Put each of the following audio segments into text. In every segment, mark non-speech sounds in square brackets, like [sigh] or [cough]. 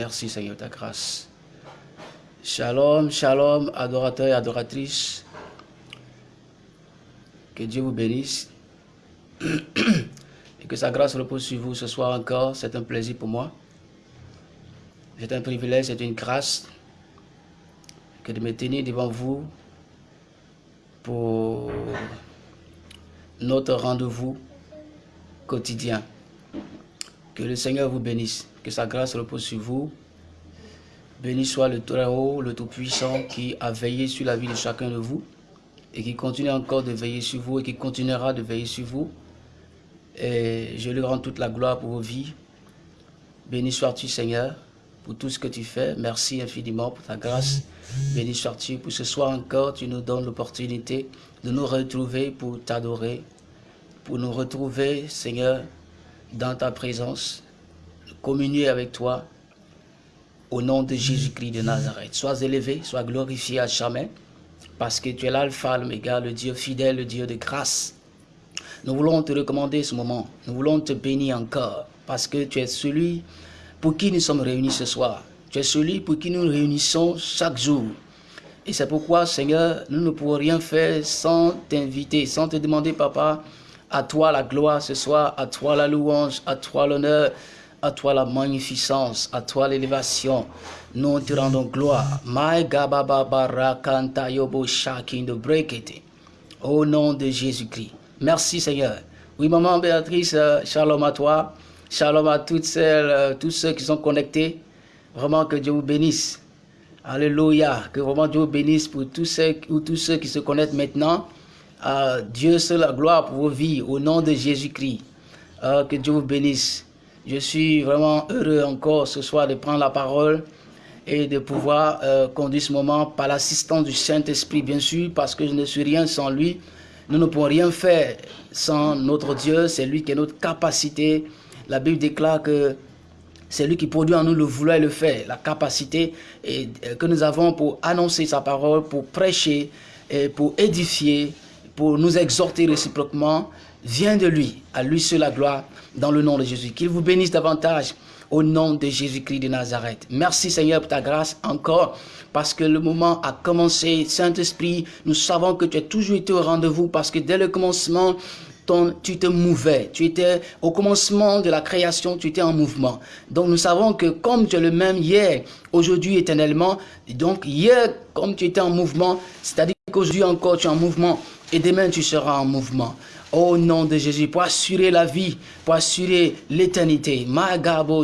Merci Seigneur, ta grâce. Shalom, shalom, adorateurs et adoratrices. Que Dieu vous bénisse. Et que sa grâce repose sur vous ce soir encore. C'est un plaisir pour moi. C'est un privilège, c'est une grâce que de me tenir devant vous pour notre rendez-vous quotidien. Que le Seigneur vous bénisse, que sa grâce repose sur vous. Béni soit le Très-Haut, le Tout-Puissant qui a veillé sur la vie de chacun de vous et qui continue encore de veiller sur vous et qui continuera de veiller sur vous. Et je lui rends toute la gloire pour vos vies. Béni sois-tu Seigneur pour tout ce que tu fais. Merci infiniment pour ta grâce. Béni sois-tu pour ce soir encore. Tu nous donnes l'opportunité de nous retrouver pour t'adorer, pour nous retrouver, Seigneur, dans ta présence, communier avec toi, au nom de Jésus-Christ de Nazareth. Sois élevé, sois glorifié à jamais, parce que tu es l'alpha, l'oméga, le Dieu fidèle, le Dieu de grâce. Nous voulons te recommander ce moment, nous voulons te bénir encore, parce que tu es celui pour qui nous sommes réunis ce soir. Tu es celui pour qui nous nous réunissons chaque jour. Et c'est pourquoi, Seigneur, nous ne pouvons rien faire sans t'inviter, sans te demander, Papa, à toi la gloire ce soir, à toi la louange, à toi l'honneur, à toi la magnificence, à toi l'élévation. Nous te rendons gloire. Au nom de Jésus-Christ. Merci Seigneur. Oui, maman Béatrice, euh, shalom à toi. Shalom à toutes celles, euh, tous ceux qui sont connectés. Vraiment que Dieu vous bénisse. Alléluia. Que vraiment Dieu vous bénisse pour tous ceux, ou tous ceux qui se connaissent maintenant. Euh, Dieu c'est la gloire pour vos vies au nom de Jésus-Christ. que Dieu vous bénisse. Je suis vraiment heureux encore ce soir de prendre la parole et de pouvoir conduire ce moment par l'assistance du Saint-Esprit, bien sûr, parce que je ne suis rien sans lui. Nous ne pouvons rien faire sans notre Dieu, c'est lui qui est notre capacité. La Bible déclare que c'est lui qui produit en nous le vouloir et le faire, la capacité euh, que nous avons pour annoncer sa parole, pour prêcher, et pour édifier, pour nous exhorter réciproquement, vient de lui. À lui seul la gloire dans le nom de Jésus. Qu'il vous bénisse davantage au nom de Jésus-Christ de Nazareth. Merci Seigneur pour ta grâce encore parce que le moment a commencé. Saint-Esprit, nous savons que tu as toujours été au rendez-vous parce que dès le commencement, tu te mouvais. Tu étais au commencement de la création, tu étais en mouvement. Donc nous savons que comme tu es le même hier, aujourd'hui, éternellement, donc hier, comme tu étais en mouvement, c'est-à-dire qu'aujourd'hui encore tu es en mouvement et demain tu seras en mouvement. Au nom de Jésus, pour assurer la vie, pour assurer l'éternité. Magabo.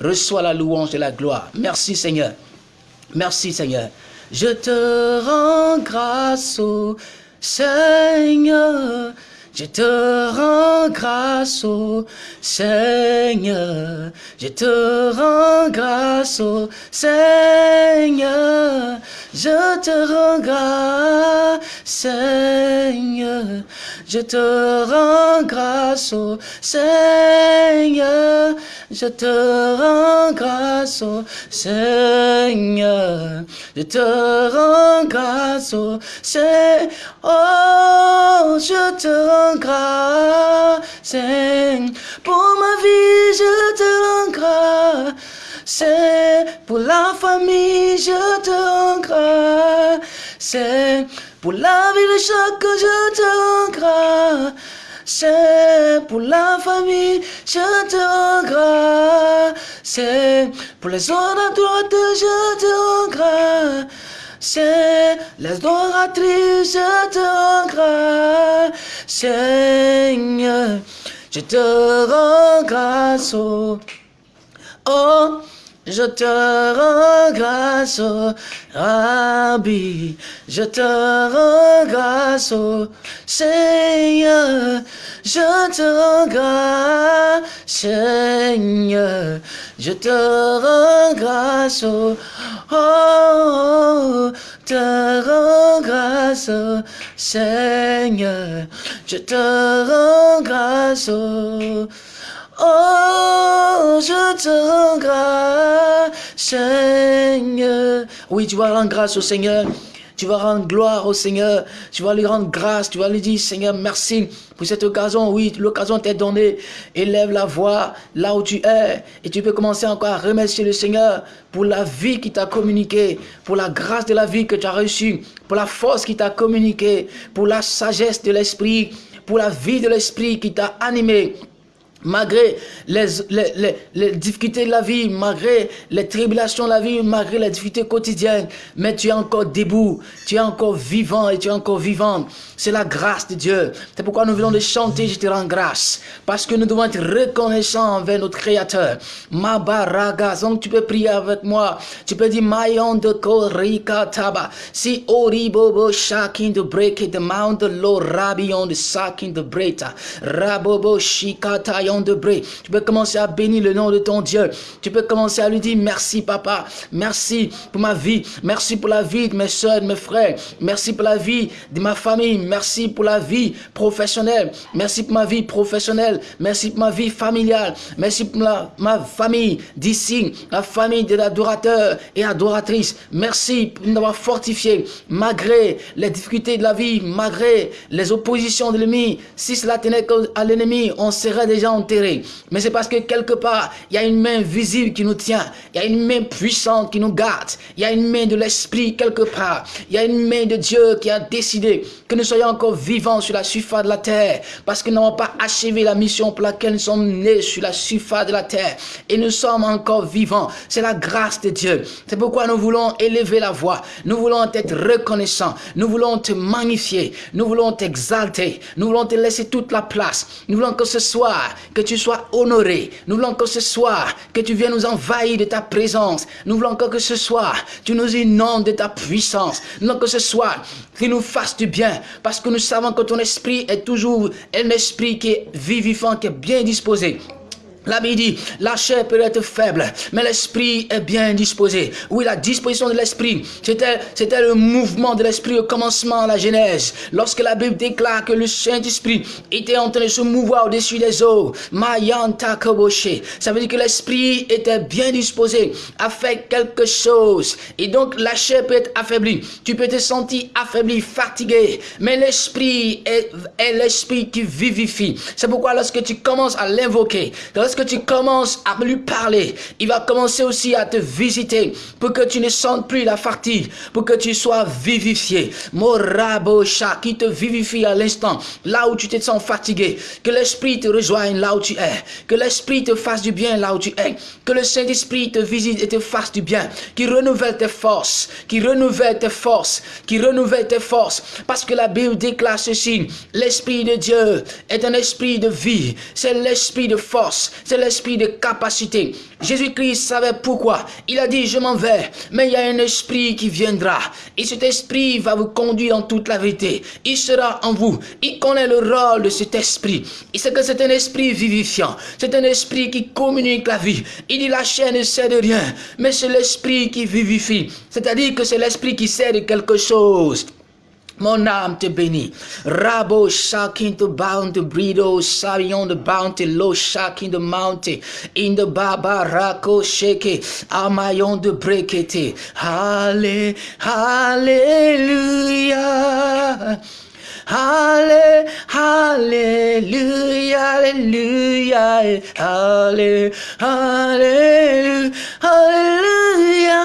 Reçois la louange et la gloire. Merci Seigneur. Merci Seigneur. Je te rends grâce au Seigneur. Je te rends grâce au Seigneur. Je te rends grâce au Seigneur. Je te rends grâce, Seigneur. Je te rends grâce au Seigneur. Je te rends grâce au Seigneur. Je te rends grâce au Seigneur. Oh, grâce. Pour ma vie, je te rends grâce. Pour la famille, je te rends grâce. Pour la vie de chacun, je te rends grâce. Pour la famille, je te rends grâce. Pour les autres à droite, je te rends grâce. Te rends grâce. Seigneur, je te rends grâce. Oh je te rends grâce, oh, Rabbi. Je te rends grâce, oh, Seigneur. Je te rends grâce, Seigneur. Je te rends grâce, oh, oh, te rends grâce, Seigneur. Je te rends grâce, oh, Oh, je te rends grâce, Seigneur. Oui, tu vas rendre grâce au Seigneur. tu vas rendre gloire au Seigneur, tu vas lui rendre grâce, tu vas lui dire, Seigneur, merci pour cette occasion. Oui, l'occasion t'est donnée. Élève la voix là où tu es et tu peux commencer encore à remercier le Seigneur pour la vie qui t'a communiqué, pour la grâce de la vie que tu as reçue, pour la force qui t'a communiqué, pour la sagesse de l'Esprit, pour la vie de l'Esprit qui t'a animé, Malgré les, difficultés de la vie, malgré les tribulations de la vie, malgré les difficultés quotidiennes, mais tu es encore debout, tu es encore vivant et tu es encore vivante. C'est la grâce de Dieu. C'est pourquoi nous venons de chanter, je te rends grâce. Parce que nous devons être reconnaissants envers notre Créateur. Mabaraga, donc tu peux prier avec moi. Tu peux dire, Mayon de Korika Taba. Si Oribobo shaking the break the mount the low rabion the saking the breta. Rabobo de bré. Tu peux commencer à bénir le nom de ton Dieu. Tu peux commencer à lui dire merci papa, merci pour ma vie, merci pour la vie de mes soeurs, de mes frères, merci pour la vie de ma famille, merci pour la vie professionnelle, merci pour ma vie professionnelle, merci pour ma vie familiale, merci pour ma famille d'ici, la famille de l'adorateur et adoratrice. Merci pour nous avoir fortifié malgré les difficultés de la vie, malgré les oppositions de l'ennemi. Si cela tenait à l'ennemi, on serait déjà Mais c'est parce que quelque part, il y a une main visible qui nous tient. Il y a une main puissante qui nous garde. Il y a une main de l'Esprit quelque part. Il y a une main de Dieu qui a décidé que nous soyons encore vivants sur la surface de la terre. Parce que nous n'avons pas achevé la mission pour laquelle nous sommes nés sur la surface de la terre. Et nous sommes encore vivants. C'est la grâce de Dieu. C'est pourquoi nous voulons élever la voix. Nous voulons être reconnaissants. Nous voulons te magnifier. Nous voulons t'exalter. Nous voulons te laisser toute la place. Nous voulons que ce soir, que tu sois honoré. Nous voulons que ce soir, que tu viennes nous envahir de ta présence. Nous voulons que ce soir, tu nous inondes de ta puissance. Nous voulons que ce soir, tu nous fasses du bien. Parce que nous savons que ton esprit est toujours un esprit qui est vivant, qui est bien disposé. La dit, la chair peut être faible, mais l'esprit est bien disposé. Oui, la disposition de l'esprit, c'était, le mouvement de l'esprit au commencement à la Genèse. Lorsque la Bible déclare que le Saint-Esprit était en train de se mouvoir au-dessus des eaux, Mayanta Koboshe. Ça veut dire que l'esprit était bien disposé à faire quelque chose. Et donc, la chair peut être affaiblie. Tu peux te sentir affaibli, fatigué, mais l'esprit est, est l'esprit qui vivifie. C'est pourquoi lorsque tu commences à l'invoquer, lorsque tu commences à lui parler, il va commencer aussi à te visiter pour que tu ne sentes plus la fatigue, pour que tu sois vivifié. Morabosha qui te vivifie à l'instant, là où tu te sens fatigué. Que l'Esprit te rejoigne là où tu es. Que l'Esprit te fasse du bien là où tu es. Que le Saint-Esprit te visite et te fasse du bien. Qui renouvelle tes forces. Qui renouvelle tes forces. Qui renouvelle tes forces. Parce que la Bible déclare ceci. L'Esprit de Dieu est un esprit de vie. C'est l'esprit de force c'est l'esprit de capacité. Jésus-Christ savait pourquoi. Il a dit, je m'en vais, mais il y a un esprit qui viendra. Et cet esprit va vous conduire en toute la vérité. Il sera en vous. Il connaît le rôle de cet esprit. Il sait que c'est un esprit vivifiant. C'est un esprit qui communique la vie. Il dit, la chair ne sait de rien, mais c'est l'esprit qui vivifie. C'est-à-dire que c'est l'esprit qui sait de quelque chose. Mon âme te bénit. Rabo shaking the bound the breedo, on the bounty, low shaking the mountain. In the baba rako shake, amayon it. Halle, hallelujah. Halle, hallelujah, hallelujah, halle, hallelujah, hallelujah,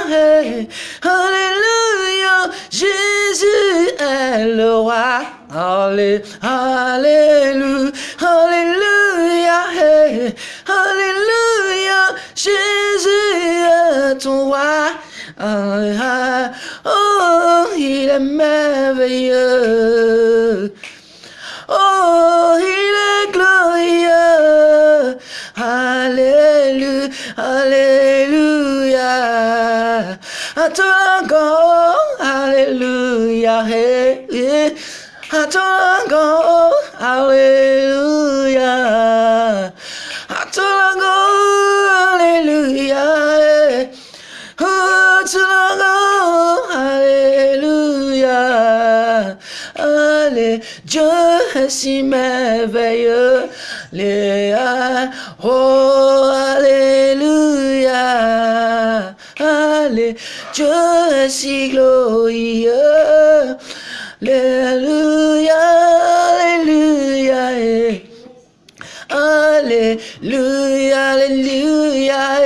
hallelujah, Jésus est le roi. Halle, hallelujah, hallelujah, hallelujah, Jésus est ton roi. Ah, oh, il est merveilleux. Oh, il est glorieux. Alléluia, Alléluia. À toi encore, Alléluia. À toi encore, Alléluia. Si merveilleux. Léa, oh, Alléluia. Allez, Dieu est si glorieux. Alléluia. Alléluia.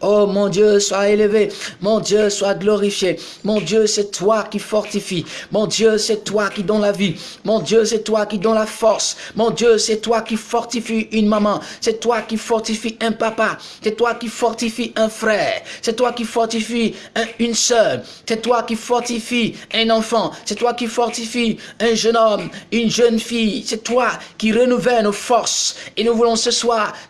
Oh mon Dieu, sois élevé. Mon Dieu, sois glorifié. Mon Dieu, c'est toi qui fortifie. Mon Dieu, c'est toi qui donne la vie. Mon Dieu, c'est toi qui donne la force. Mon Dieu, c'est toi qui fortifie une maman. C'est toi qui fortifie un papa. C'est toi qui fortifie un frère. C'est toi qui fortifie une soeur. C'est toi qui fortifie un enfant. C'est toi qui fortifie un jeune homme, une jeune fille. C'est toi qui renouvelle nos forces. Et nous voulons ce soir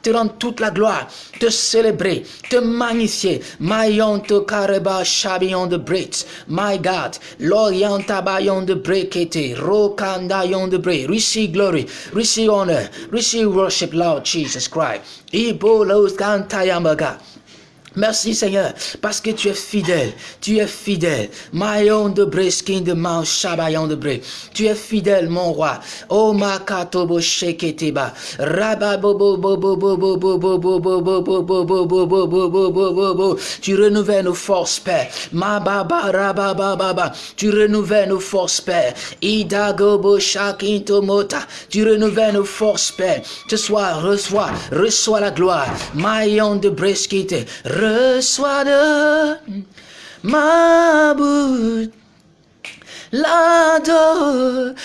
te rendre toute la gloire, te célébrer, te magnifier. Mayon te kareba shabion de Brit. My God, l'orient tabayon de brekete, rokandayon de bre. Receive glory, receive honor, receive worship, Lord Jesus Christ. Ibo los kantayamaga. Merci Seigneur, parce que tu es fidèle, tu es fidèle. Mayon de de Mount Shabayon de Tu es fidèle, mon roi. Oh Makatobo Sheketeba. Tu renouvelles nos forces, Père. Tu renouvelles nos forces, Père. Tu renouvelles nos forces, Père. Reçois, reçois la gloire reçois de ma bouche. L'adoration,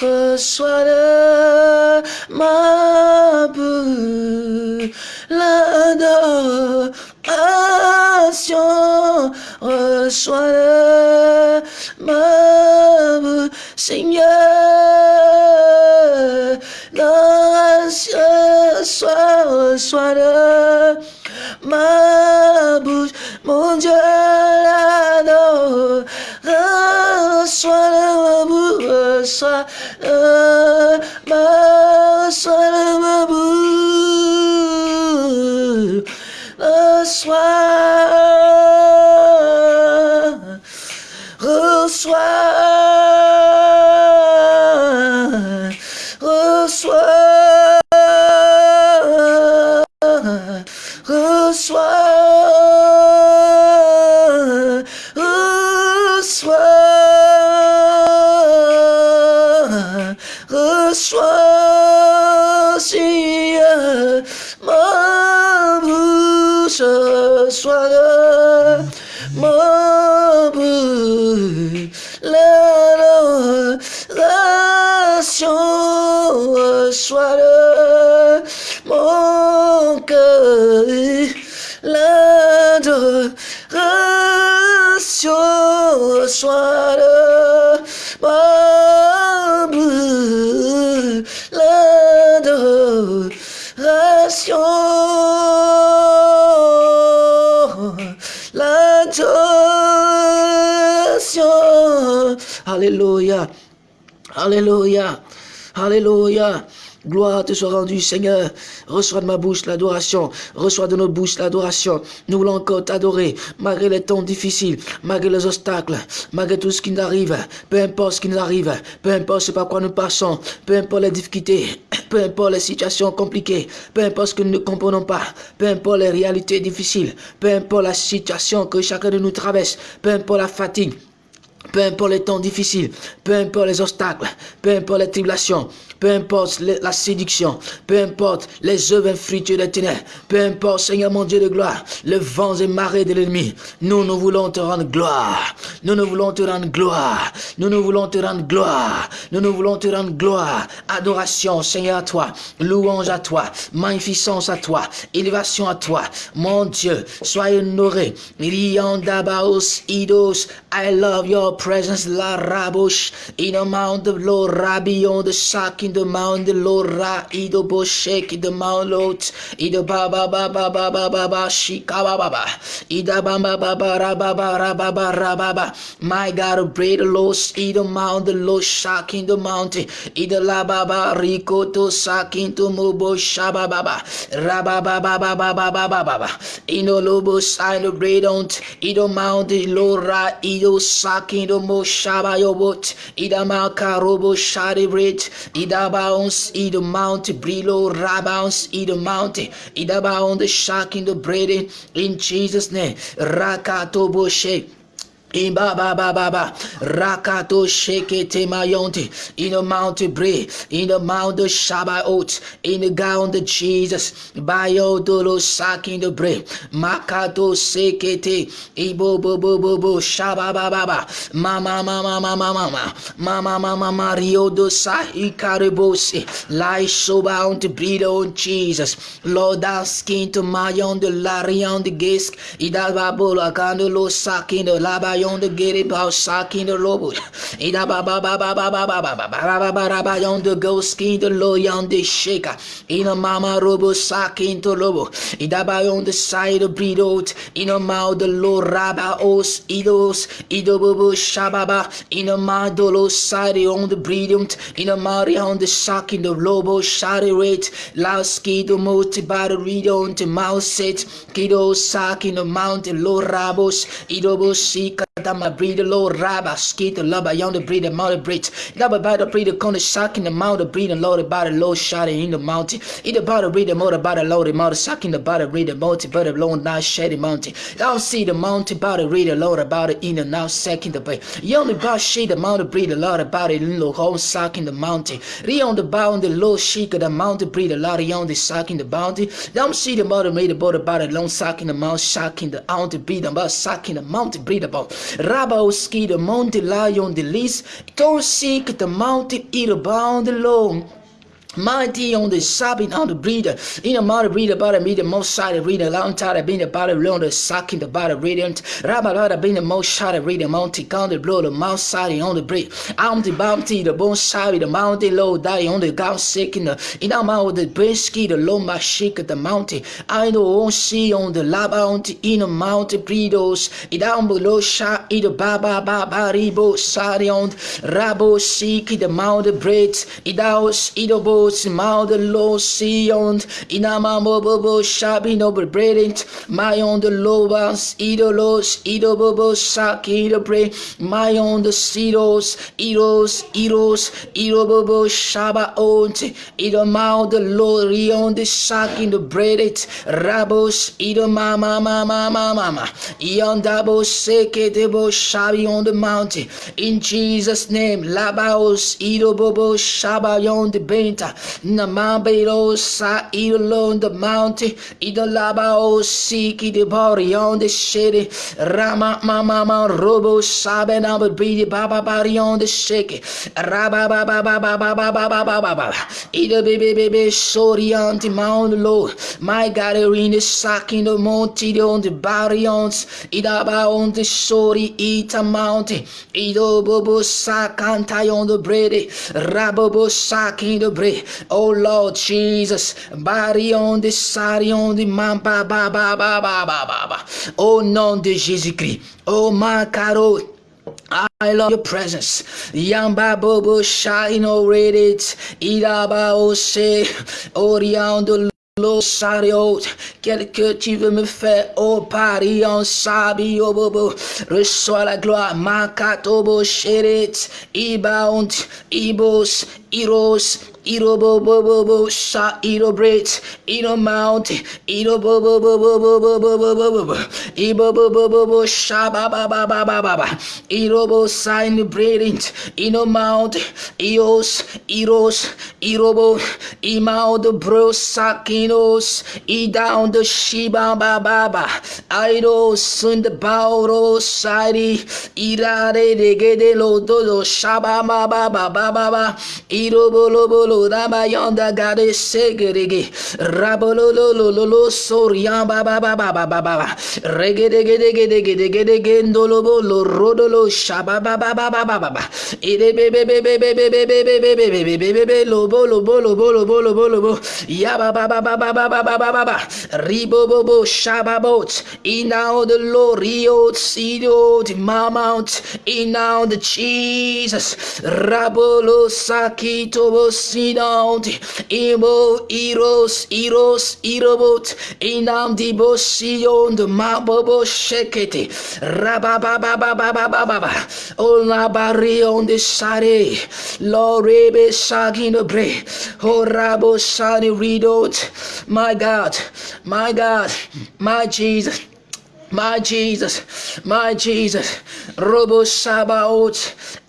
reçois de ma bouche. L'adoration, patient, reçois ma bouche, Seigneur, l'ancien soir, reçois-le, ma bouche, mon Dieu, l'adore, reçois-le, ma bouche, reçois Gloire te soit rendue, Seigneur. Reçois de ma bouche l'adoration. Reçois de nos bouches l'adoration. Nous voulons encore t'adorer, malgré les temps difficiles, malgré les obstacles, malgré tout ce qui nous arrive. Peu importe ce qui nous arrive, peu importe ce par quoi nous passons, peu importe les difficultés, peu importe les situations compliquées, peu importe ce que nous ne comprenons pas, peu importe les réalités difficiles, peu importe la situation que chacun de nous traverse, peu importe la fatigue, peu importe les temps difficiles, peu importe les obstacles, peu importe les tribulations, peu importe la séduction, peu importe les œuvres infructueuses des ténèbres, peu importe, Seigneur mon Dieu de gloire, les vents et marées de l'ennemi, nous, nous voulons te rendre gloire. Nous, nous voulons te rendre gloire. Nous, nous voulons te rendre gloire. Nous, nous voulons te rendre gloire. Adoration, Seigneur, à toi. Louange à toi. Magnificence à toi. Élévation à toi. Mon Dieu, sois honoré. Idos. I love your presence, la rabosh. In the mount of Lord, Rabion, the sack in the mount, the Lord, Ra, Ido Boshek, in the mount, Lord. Ido Baba Baba Baba Baba Shika Baba. Ida Baba Baba Rababa Rababa Rababa. My God, bread Lord, eat the mount, the Lord shocking the mountain. The la baba, rico to sakin to mubo shaba baba. Raba baba baba baba baba. In the lobo sign the bread on, Lora, eat the sakin the mo shaba yobot idomo shabayobot idamaka robo sharibrit idabaons idomount brilo rabounds idomount idabaon the shark in the bread in Jesus name. Rakato rakatoboshe Imba ba ba ba ba rakato shekete mayonte in the mountain bread. In the mount of Shabbat in the ground of Jesus. Bayo dolo saking the bread. Makato sekete. Ibo bo bo bo bo. Shaba ba ba ba. Mama mama mama mama mama mama mario do sa ikaribose lai soba on the bread on Jesus. Lord asking to mayon the larion the gisk. Idababo akando lo saking the laba yon de get it about sakin the lobo. Ida ba ba ba ba ba ba ba ba ba ba ba ba ba ba yon the go skin the lo yon the shaker. Ina mama robo sakin to lobo. Ida ba yon the side of breed out. Ina ma the lo raba os idos. Ido bobo shababa. Ina ma dolo side on the out. Ina mari on the sakin the lobo shari rate. Laski the multi body read on the mouse set. Kido sakin the mountain lo rabos. Ido bo sika Dama breed low rabba skate love I on the breed amount of breed Dabba by the breed con the shock in the mouth of breed and load about a low shot in the mountain Eat about a breed more about a load amount of shock in the body read the mountain but a long not shady mountain I'll see the mountain body read a load about it in and out second the bay Young about she the mountain breed a lot about it in the whole sock in the mountain Re on the bound the low sheik of the mountain breed a lot on the sock in the bounty Don't see the mother made a about about a long sock in the mouth shock in the out breed about sock in the mountain breed about Rabauski, the mountain lion, the least, Torsik, the mountain eater bound alone. Mighty on the sobbing on the breather. In a mother breather, body the most side reader. Long time being the body long the sucking the body radiant. Rabba being the most shot reader. Mountain count the blow the mouth side on the break. I'm the bounty, the bone side, the mountain low die on the gout sick in the in our mouth the brisky, the low my shake the mountain. I know on see on the lava on in the mountain breeders. It down below shot either baba baba ribo side on rabo seek the mountain braids. It out either Lord's mouth, the Lord Sion, inama bobo shabi noble brilliant, my own the lovers, idolos, idobobo saki the pray, my own the sidos, idos, idos, idobobo shaba ont, idomao the Lord on the saki the brilliant, rabos, idoma mama mama mama, iondabo seke debo shabi on the mountain, in Jesus' name, labaos, idobobo shaba on the benta, Namabelo sa on the mountain, Ida labao siki the body on the city, Rama mama robo sabe na breathe baba body on the shake, Raba baba baba baba baba baba, Ida baby baby sorry on the mount low, my God in the sack in the mountain on the body on, Ida ba on the sorry eat a mountain, Ida bobo sack anti on the bread, Rabobo sack in the bread. Oh Lord Jesus, body on the side on the man, ba ba ba ba ba ba ba ba. Au nom de Jésus-Christ. Oh my caro. I love your presence. Yamba bobo shine already. Idaba ose. Oriando Lo sario, quel que tu veux me faire, oh Paris en sabi, oh bobo, reçois la gloire, makatobo sheret, ibaont, ibos, iros, Iro bo bo bo bo sha iro bridge iro mount iro bo bo bo bo bo bo bo bo bo bo bo iro bo bo bo bo sha ba ba ba ba ba ba ba iro bo sign breathing ino mount ios iros iro bo imount bro sakinos i down the shiba ba ba ba iro sun the bauro side irare de gede lo do do shaba ba ba ba ba ba ba iro bo lo bo lo lo rabayanda gade segerege rabololololo sorian baba baba baba baba regedegedegedegedegede ndolobo lo rodolo shaba baba baba baba ide bebe bebe bebe bebe bebe bebe bebe bebe lobo lobo lobo lobo lobo lobo ya baba baba baba baba baba ribo bobo shaba bot inao the lorio sido the mount inao the Jesus rabolo sakito bosinauti imo iros iros irobot inam di bosion de mabobo shekete rabababababababa on la barion de sare lorebe sagino bre horabo sani ridot. My God my God my Jesus my Jesus, my Jesus, Robo Shabaot,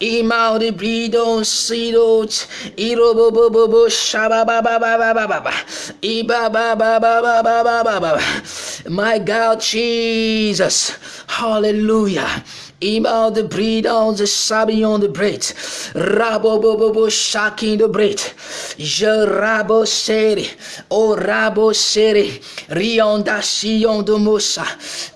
Imao de Bridon Sidot, Irobo Bobo Shababababababa, Ibababababababa, my God, Jesus, hallelujah. Imaal de bridon de sabion de breed. Rabo bobo shaking de breed. Je rabo seri. O rabo seri. Rionda sion de mosa.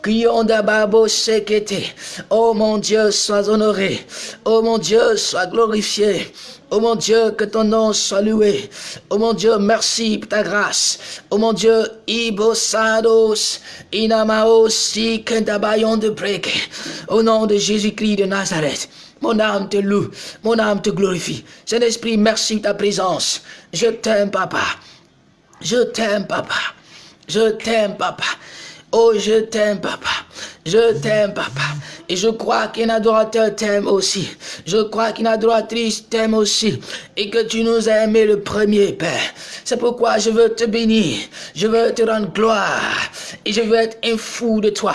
Kionda babo sekete. Oh mon Dieu, sois honoré. Oh mon Dieu, sois glorifié. Oh mon Dieu, que ton nom soit loué. Oh mon Dieu, merci pour ta grâce. Oh mon Dieu, ibosados, inamaos, kendabayon de break. Au nom de Jésus-Christ de Nazareth. Mon âme te loue, mon âme te glorifie. Saint-Esprit, merci de ta présence. Je t'aime, papa. Je t'aime, papa. Je t'aime, papa. Oh, je t'aime, papa. Je t'aime, papa. Et je crois qu'un adorateur t'aime aussi. Je crois qu'une adoratrice t'aime aussi. Et que tu nous as aimé le premier, Père. C'est pourquoi je veux te bénir. Je veux te rendre gloire. Et je veux être un fou de toi.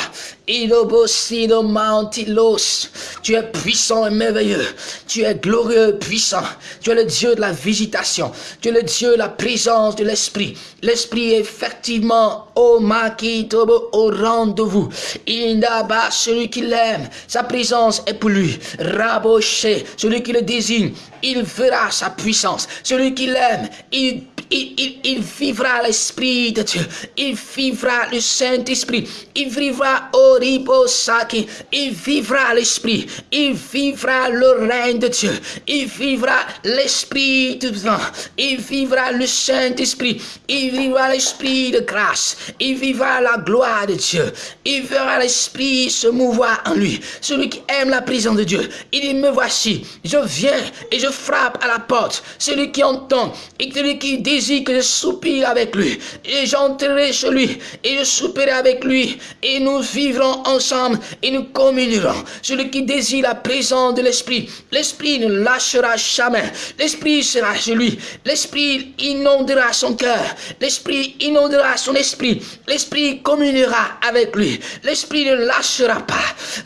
Tu es puissant et merveilleux. Tu es glorieux, puissant. Tu es le Dieu de la visitation. Tu es le Dieu de la présence de l'Esprit. L'Esprit est effectivement au maquis, au rendez-vous. Indaba, celui qui l'aime, sa présence est pour lui. Raboché, celui qui le désigne, il verra sa puissance. Celui qui l'aime, il il, vivra l'Esprit de Dieu. Il vivra le Saint-Esprit. Il vivra Oribo Saki. Il vivra l'Esprit. Il vivra le règne de Dieu. Il vivra l'Esprit de Dieu. Il vivra le Saint-Esprit. Il vivra l'Esprit de grâce. Il vivra la gloire de Dieu. Il verra l'Esprit se mouvoir en lui. Celui qui aime la présence de Dieu. Il dit, me voici. Je viens et je frappe à la porte. Celui qui entend et celui qui dit que je soupire avec lui. Et j'entrerai chez lui et je souperai avec lui. Et nous vivrons ensemble et nous communierons. Celui qui désire la présence de l'Esprit, l'Esprit ne lâchera jamais. L'Esprit sera chez lui. L'Esprit inondera son cœur. L'Esprit inondera son esprit. L'Esprit communiera avec lui. L'Esprit ne lâchera pas.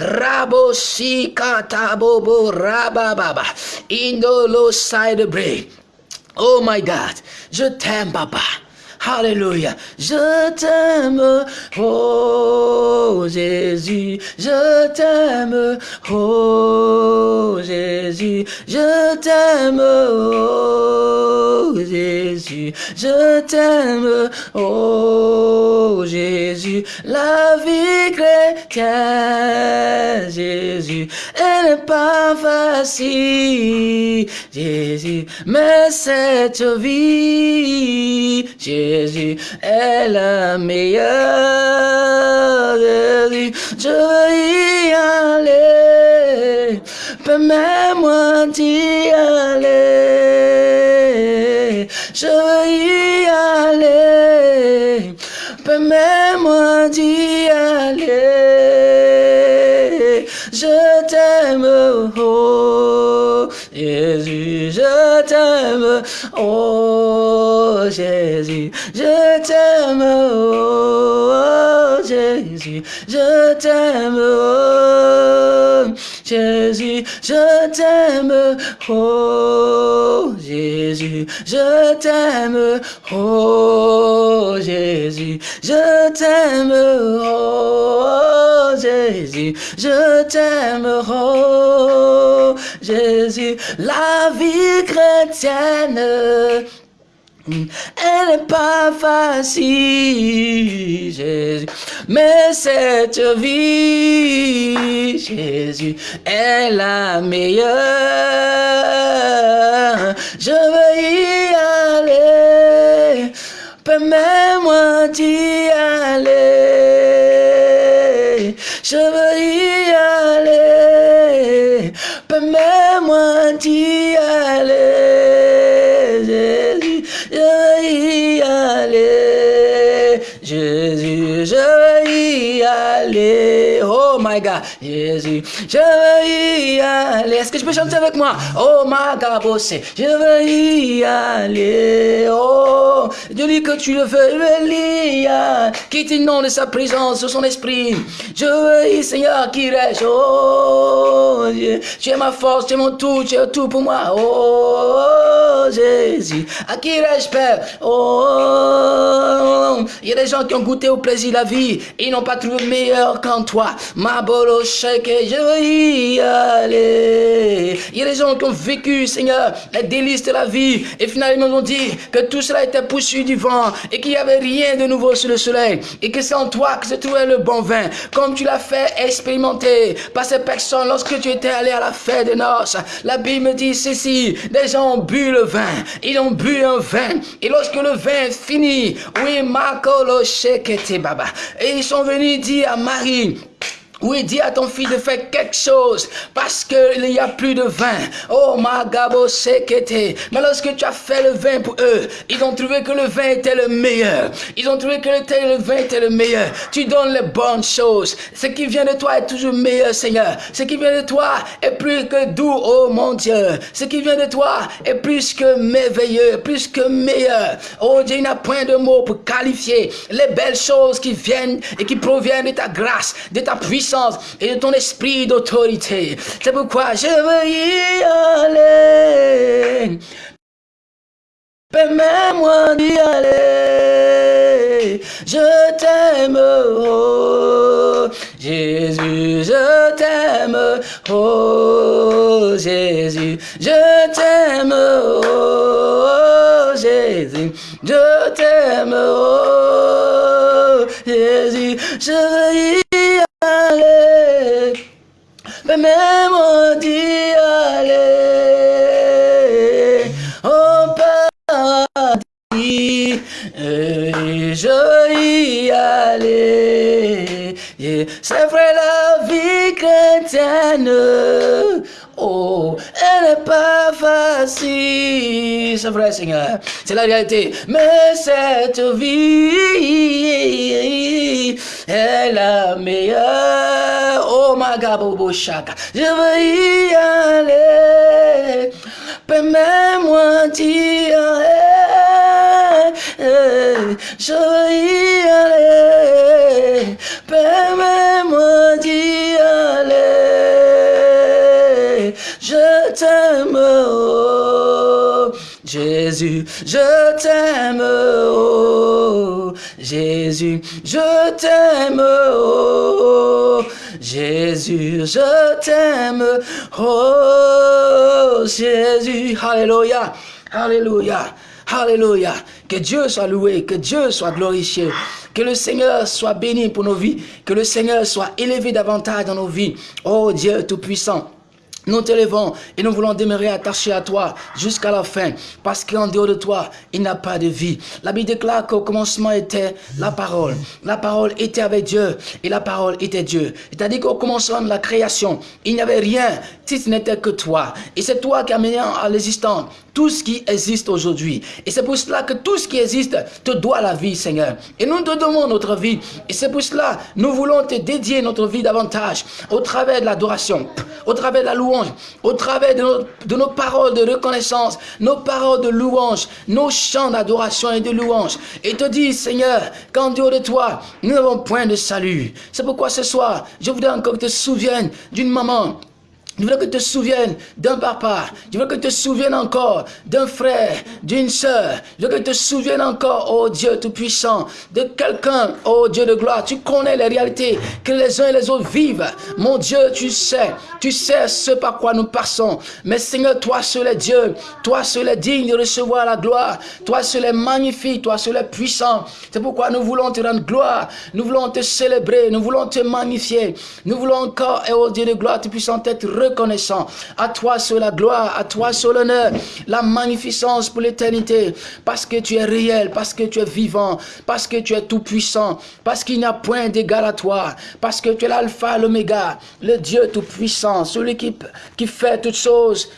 Rabo si bobo rabababa. Indolo side break. Oh my God, je t'aime, papa. Alléluia. Je t'aime, oh Jésus. Je t'aime, oh Jésus. Je t'aime, oh Jésus. Je t'aime, oh Jésus. La vie chrétienne, Jésus, elle n'est pas facile, Jésus. Mais cette vie, Jésus, Jésus est la meilleure. Jésus, je veux y aller. Permets-moi d'y aller. Je veux y aller. Permets-moi d'y aller. Je t'aime, oh Jésus, je t'aime, oh Jésus, je t'aime, oh Jésus, je t'aime, oh Jésus, je t'aime, oh Jésus, je t'aime, oh Jésus, je t'aime, oh Jésus, je t'aime, oh Jésus, la vie chrétienne Elle n'est pas facile, Jésus, mais cette vie, Jésus, est la meilleure. Je veux y aller, permets-moi d'y aller. Je veux y aller, permets-moi d'y aller. Jésus, je veux y aller. Jésus, je veux aller. Oh my God, Jésus, je veux y aller. Est-ce que je peux chanter avec moi? Oh my God, bossé, je veux y aller. Oh, Dieu dit que tu le veux, je. Quitte le nom de sa présence, de son esprit. Je veux y, Seigneur, qui reste. Oh, tu es ma force, tu es mon tout, tu es tout pour moi. Oh, Jésus, à qui reste, Père? Oh, il y a des gens qui ont goûté au plaisir de la vie et ils n'ont pas trouvé meilleur qu'en toi. Ma bolo shake, je veux y aller. Il y a des gens qui ont vécu, Seigneur, les délices de la vie et finalement ils ont dit que tout cela était poussé du vent et qu'il n'y avait rien de nouveau sur le soleil et que c'est en toi que se trouvait le bon vin, comme tu l'as fait expérimenter par ces personnes lorsque tu étais allé à la fête des noces. La Bible dit ceci, des gens ont bu le vin, ils ont bu un vin et lorsque le vin est fini, oui, Makolo Shekete Baba, et ils sont venus dire à Marie, oui, dis à ton fils de faire quelque chose parce qu'il n'y a plus de vin. Oh, Magabo Sekete. Mais lorsque tu as fait le vin pour eux, ils ont trouvé que le vin était le meilleur. Ils ont trouvé que le, vin était le meilleur. Tu donnes les bonnes choses. Ce qui vient de toi est toujours meilleur, Seigneur. Ce qui vient de toi est plus que doux, oh mon Dieu. Ce qui vient de toi est plus que merveilleux, plus que meilleur. Oh Dieu, il n'y a point de mots pour qualifier les belles choses qui viennent et qui proviennent de ta grâce, de ta puissance et de ton esprit d'autorité. C'est pourquoi je veux y aller. Permets-moi d'y aller. Je t'aime, oh Jésus, je t'aime, oh Jésus, je t'aime, oh Jésus, je t'aime, oh Jésus, je veux y C'est vrai la vie chrétienne. Oh, elle n'est pas facile. C'est vrai, Seigneur. C'est la réalité. Mais cette vie est la meilleure. Oh, ma chaka. Je veux y aller. Permets-moi d'y aller. Je veux y aller. Permets-moi d'y aller. Je t'aime, oh Jésus, je t'aime, oh Jésus, je t'aime, oh Jésus, je t'aime, oh Jésus, Alléluia, Alléluia. Alléluia. Que Dieu soit loué, que Dieu soit glorifié. Que le Seigneur soit béni pour nos vies. Que le Seigneur soit élevé davantage dans nos vies. Oh Dieu Tout-Puissant. Nous t'élevons et nous voulons demeurer attachés à toi jusqu'à la fin, parce qu'en dehors de toi, il n'y a pas de vie. La Bible déclare qu'au commencement était la parole. La parole était avec Dieu et la parole était Dieu. C'est-à-dire qu'au commencement de la création, il n'y avait rien si ce n'était que toi. Et c'est toi qui as mené à l'existence tout ce qui existe aujourd'hui. Et c'est pour cela que tout ce qui existe te doit la vie, Seigneur. Et nous te donnons notre vie. Et c'est pour cela nous voulons te dédier notre vie davantage au travers de l'adoration, au travers de la louange, au travers de nos, de nos paroles de reconnaissance, nos paroles de louange, nos chants d'adoration et de louange. Et te dis, Seigneur, qu'en dehors de toi, nous n'avons point de salut. C'est pourquoi ce soir, je voudrais encore que tu te souviennes d'une maman Je veux que tu te souviennes d'un papa. Je veux que tu te souviennes encore d'un frère, d'une sœur. Je veux que tu te souviennes encore, oh Dieu Tout-Puissant, de quelqu'un, oh Dieu de gloire. Tu connais les réalités que les uns et les autres vivent. Mon Dieu, tu sais, tu sais ce par quoi nous passons. Mais Seigneur, toi seul est Dieu. Toi seul est digne de recevoir la gloire. Toi seul est magnifique. Toi seul est puissant. C'est pourquoi nous voulons te rendre gloire. Nous voulons te célébrer. Nous voulons te magnifier. Nous voulons encore, oh Dieu de gloire, Tout-Puissant, être reconnaissant. À toi sur la gloire, à toi sur l'honneur, la magnificence pour l'éternité. Parce que tu es réel, parce que tu es vivant, parce que tu es tout puissant, parce qu'il n'y a point d'égal à toi, parce que tu es l'alpha, l'oméga, le Dieu tout puissant, celui qui fait toutes choses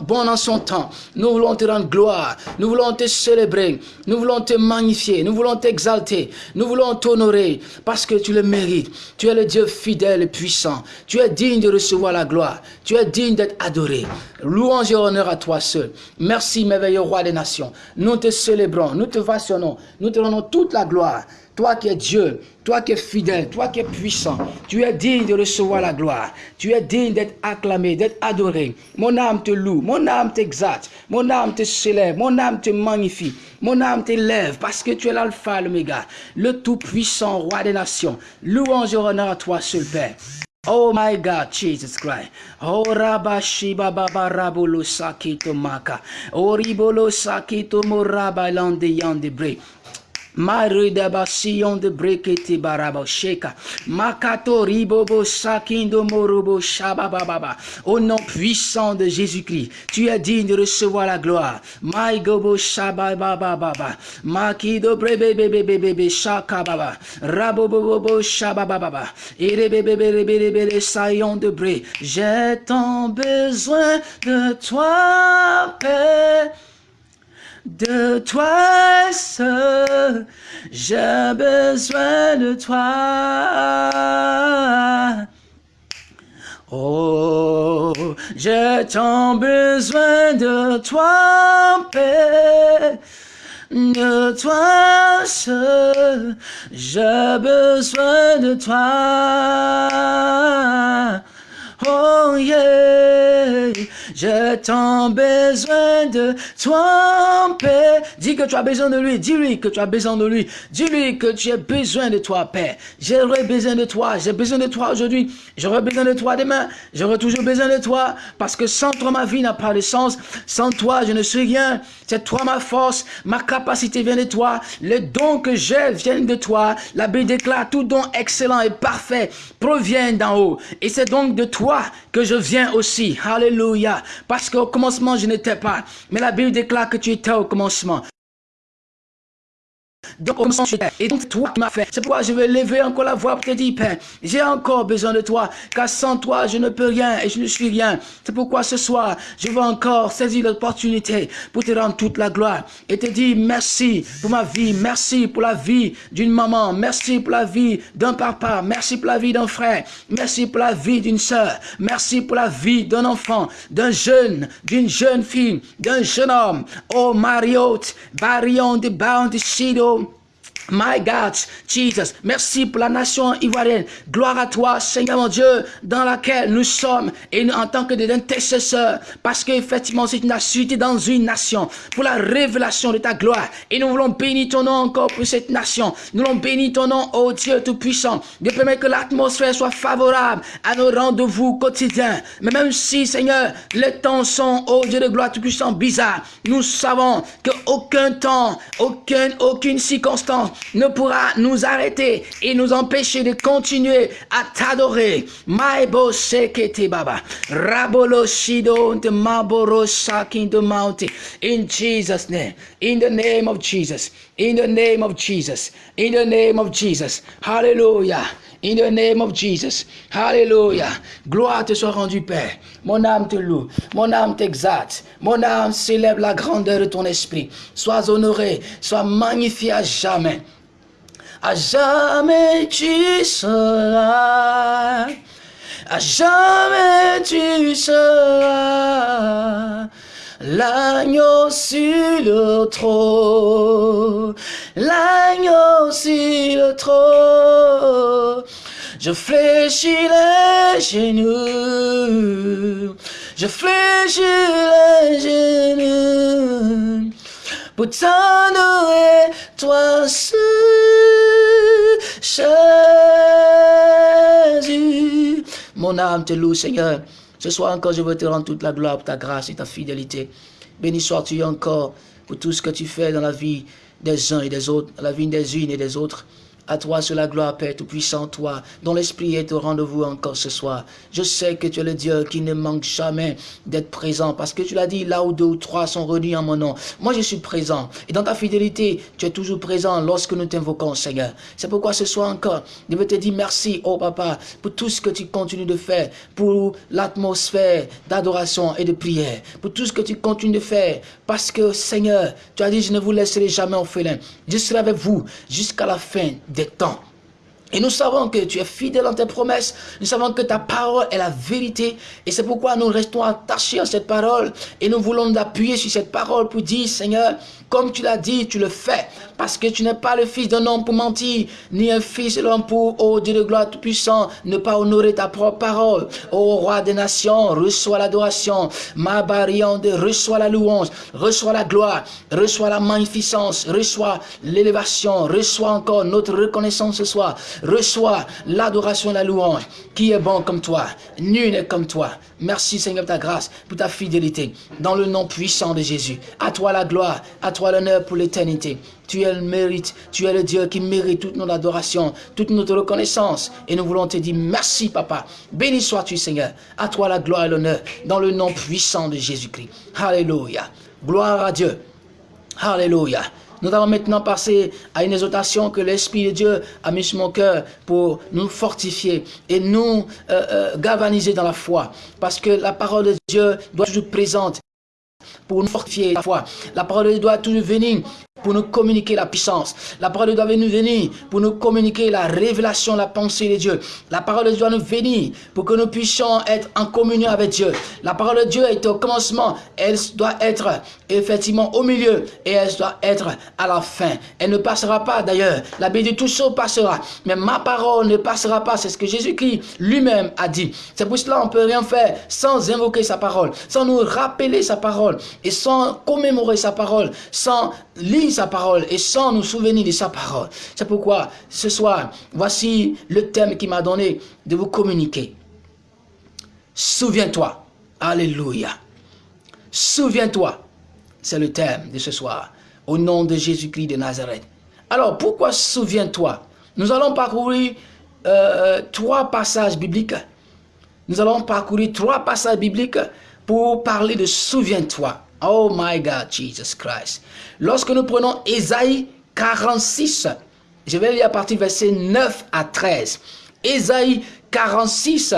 bon en son temps. Nous voulons te rendre gloire, nous voulons te célébrer, nous voulons te magnifier, nous voulons t'exalter, nous voulons t'honorer parce que tu le mérites. Tu es le Dieu fidèle et puissant. Tu es digne de recevoir la gloire. Tu es digne d'être adoré. Louange et honneur à toi seul. Merci, merveilleux roi des nations. Nous te célébrons, nous te vationnons, nous te rendons toute la gloire. Toi qui es Dieu, toi qui es fidèle, toi qui es puissant, tu es digne de recevoir la gloire. Tu es digne d'être acclamé, d'être adoré. Mon âme te loue, mon âme t'exalte, mon âme te célèbre, mon âme te magnifie, mon âme t'élève parce que tu es l'alpha, l'oméga, le tout-puissant roi des nations. Louange et honneur à toi seul Père. Oh my God, Jesus Christ. Oh Rabashi Baba Rabolo Sakito Maka. Oh Ribolo Moraba Lande. Maruda Sion de Brekete Barabo Sheka. Makato Ribobo Sakindo Morobo Shabababa. Au nom puissant de Jésus-Christ, tu es digne de recevoir la gloire. Maigobo Shabababa. Makido Brebebebebebe Shakababa. Rabobobo Shabababa. Erebebebebebe Sayon de Bre. J'ai tant besoin de toi, Père de toi seul, j'ai besoin de toi. Oh, j'ai tant besoin de toi, Père, de toi seul, j'ai besoin de toi. Oh yeah, j'ai besoin de toi, Père. Dis que tu as besoin de lui. Dis-lui que tu as besoin de lui. Dis-lui que tu as besoin de toi, Père. J'aurai besoin de toi. J'ai besoin de toi aujourd'hui. J'aurai besoin de toi demain. J'aurai toujours besoin de toi. Parce que sans toi, ma vie n'a pas de sens. Sans toi, je ne suis rien. C'est toi ma force. Ma capacité vient de toi. Les dons que j'ai viennent de toi. La Bible déclare tout don excellent et parfait provient d'en haut. Et c'est donc de toi que je viens aussi. Alléluia. Parce qu'au commencement, je n'étais pas. Mais la Bible déclare que tu étais au commencement. Donc, et donc, toi qui m'as fait. C'est pourquoi je vais lever encore la voix pour te dire, Père, j'ai encore besoin de toi, car sans toi, je ne peux rien et je ne suis rien. C'est pourquoi ce soir, je veux encore saisir l'opportunité pour te rendre toute la gloire et te dire merci pour ma vie, merci pour la vie d'une maman, merci pour la vie d'un papa, merci pour la vie d'un frère, merci pour la vie d'une soeur, merci pour la vie d'un enfant, d'un jeune, d'une jeune fille, d'un jeune homme. Oh, Mariotte, Barion de Bound Shido, My God, Jesus, merci pour la nation ivoirienne. Gloire à toi, Seigneur mon Dieu, dans laquelle nous sommes et en tant que des intercesseurs, parce qu'effectivement, c'est une nation, dans une nation, pour la révélation de ta gloire. Et nous voulons bénir ton nom encore pour cette nation. Nous voulons bénir ton nom, ô Dieu Tout-Puissant, de permettre que l'atmosphère soit favorable à nos rendez-vous quotidiens. Mais même si, Seigneur, les temps sont, ô Dieu de gloire Tout-Puissant, bizarres, nous savons qu'aucun temps, aucune, aucune circonstance ne pourra nous arrêter et nous empêcher de continuer à t'adorer. Baba. Rabolo maboro mountain. In Jesus' name. In the name of Jesus. In the name of Jesus. In the name of Jesus. Hallelujah. In the name of Jesus. Hallelujah. Gloire te soit rendue, Père. Mon âme te loue. Mon âme t'exalte. Mon âme célèbre la grandeur de ton esprit. Sois honoré. Sois magnifié à jamais. À jamais tu seras. À jamais tu seras. L'agneau sur le trône, l'agneau sur le trône, Je fléchis les genoux. Je fléchis les genoux. Pour t'adorer, toi seul, Jésus. Mon âme te loue, Seigneur. Ce soir encore, je veux te rendre toute la gloire pour ta grâce et ta fidélité. Béni sois-tu encore pour tout ce que tu fais dans la vie des uns et des autres, la vie des unes et des autres. À toi sur la gloire, Père Tout-Puissant, toi, dont l'Esprit est au rendez-vous encore ce soir. Je sais que tu es le Dieu qui ne manque jamais d'être présent, parce que tu l'as dit, là où deux ou trois sont réunis en mon nom. Moi, je suis présent. Et dans ta fidélité, tu es toujours présent lorsque nous t'invoquons, Seigneur. C'est pourquoi ce soir encore, je veux te dire merci, oh Papa, pour tout ce que tu continues de faire, pour l'atmosphère d'adoration et de prière, pour tout ce que tu continues de faire, parce que, Seigneur, tu as dit, je ne vous laisserai jamais orphelin. Je serai avec vous jusqu'à la fin temps. Et nous savons que tu es fidèle dans tes promesses. Nous savons que ta parole est la vérité. Et c'est pourquoi nous restons attachés à cette parole. Et nous voulons nous appuyer sur cette parole pour dire, Seigneur, comme tu l'as dit, tu le fais. Parce que tu n'es pas le fils d'un homme pour mentir, ni un fils de l'homme pour, oh Dieu de gloire tout-puissant, ne pas honorer ta propre parole. Ô roi des nations, reçois l'adoration. Ma barriande, reçois la louange, reçois la gloire, reçois la magnificence, reçois l'élévation, reçois encore notre reconnaissance ce soir, reçois l'adoration la louange. Qui est bon comme toi, nul n'est comme toi. Merci Seigneur pour ta grâce, pour ta fidélité. Dans le nom puissant de Jésus. À toi la gloire, à toi l'honneur pour l'éternité. Tu es le mérite, tu es le Dieu qui mérite toute notre adoration, toute notre reconnaissance. Et nous voulons te dire merci Papa. Béni sois-tu Seigneur. À toi la gloire et l'honneur. Dans le nom puissant de Jésus-Christ. Alléluia. Gloire à Dieu. Alléluia. Nous allons maintenant passer à une exhortation que l'Esprit de Dieu a mis sur mon cœur pour nous fortifier et nous euh, euh, galvaniser dans la foi. Parce que la parole de Dieu doit être toujours présente pour nous fortifier la foi. La parole de Dieu doit toujours venir pour nous communiquer la puissance. La parole doit nous venir pour nous communiquer la révélation, la pensée de Dieu. La parole doit nous venir pour que nous puissions être en communion avec Dieu. La parole de Dieu est au commencement, elle doit être effectivement au milieu et elle doit être à la fin. Elle ne passera pas d'ailleurs. La Bible dit tout ça passera, mais ma parole ne passera pas. C'est ce que Jésus-Christ lui-même a dit. C'est pour cela qu'on ne peut rien faire sans invoquer sa parole, sans nous rappeler sa parole et sans commémorer sa parole, sans lire sa parole et sans nous souvenir de sa parole. C'est pourquoi ce soir, voici le thème qui m'a donné de vous communiquer. Souviens-toi. Alléluia. Souviens-toi. C'est le thème de ce soir. Au nom de Jésus-Christ de Nazareth. Alors, pourquoi souviens-toi? Nous allons parcourir euh, trois passages bibliques. Nous allons parcourir trois passages bibliques pour parler de souviens-toi. Oh my God, Jesus Christ. Lorsque nous prenons Ésaïe 46, je vais lire à partir verset 9 à 13. Ésaïe 46,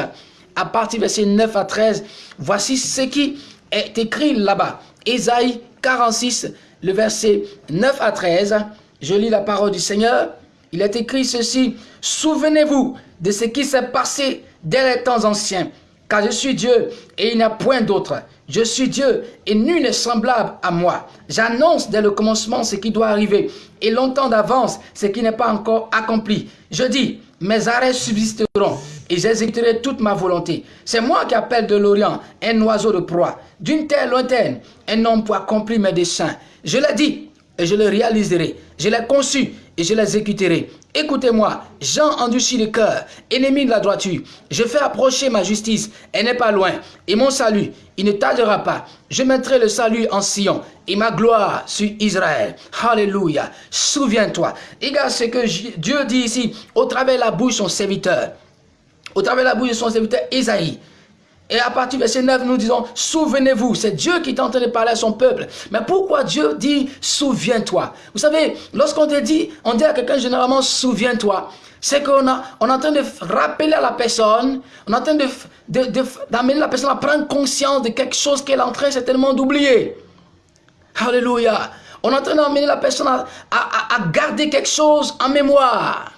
à partir verset 9 à 13, voici ce qui est écrit là-bas. Ésaïe 46, le verset 9 à 13. Je lis la parole du Seigneur. Il est écrit ceci. Souvenez-vous de ce qui s'est passé dès les temps anciens, car je suis Dieu et il n'y a point d'autre. Je suis Dieu et nul n'est semblable à moi. J'annonce dès le commencement ce qui doit arriver et longtemps d'avance ce qui n'est pas encore accompli. Je dis, mes arrêts subsisteront et j'exécuterai toute ma volonté. C'est moi qui appelle de l'Orient un oiseau de proie, d'une terre lointaine, un homme pour accomplir mes desseins. Je l'ai dit et je le réaliserai. Je l'ai conçu et je l'exécuterai. Écoutez-moi, Jean endurci le cœur, ennemi de la droiture. Je fais approcher ma justice, elle n'est pas loin. Et mon salut, il ne tardera pas. Je mettrai le salut en Sion et ma gloire sur Israël. Alléluia. Souviens-toi. Regarde ce que Dieu dit ici, au travers de la bouche de son serviteur. Au travers de la bouche de son serviteur Isaïe. Et à partir du verset 9, nous disons, souvenez-vous, c'est Dieu qui est en train de parler à son peuple. Mais pourquoi Dieu dit, souviens-toi? Vous savez, lorsqu'on te dit, on dit à quelqu'un généralement, souviens-toi, c'est qu'on on est en train de rappeler à la personne, on est en train d'amener de, la personne à prendre conscience de quelque chose qu'elle est en train certainement d'oublier. Alléluia. On est en train d'amener la personne à, à garder quelque chose en mémoire.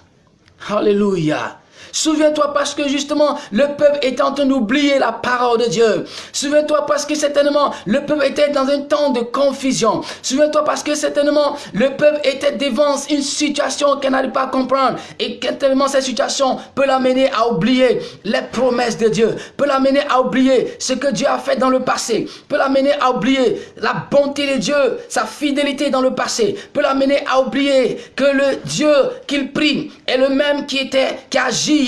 Alléluia. Souviens-toi parce que justement, le peuple était en train d'oublier la parole de Dieu. Souviens-toi parce que certainement, le peuple était dans un temps de confusion. Souviens-toi parce que certainement, le peuple était devant une situation qu'elle n'arrive pas comprendre. Et tellement cette situation peut l'amener à oublier les promesses de Dieu, peut l'amener à oublier ce que Dieu a fait dans le passé, peut l'amener à oublier la bonté de Dieu, sa fidélité dans le passé, peut l'amener à oublier que le Dieu qu'il prie est le même qui était, qui agit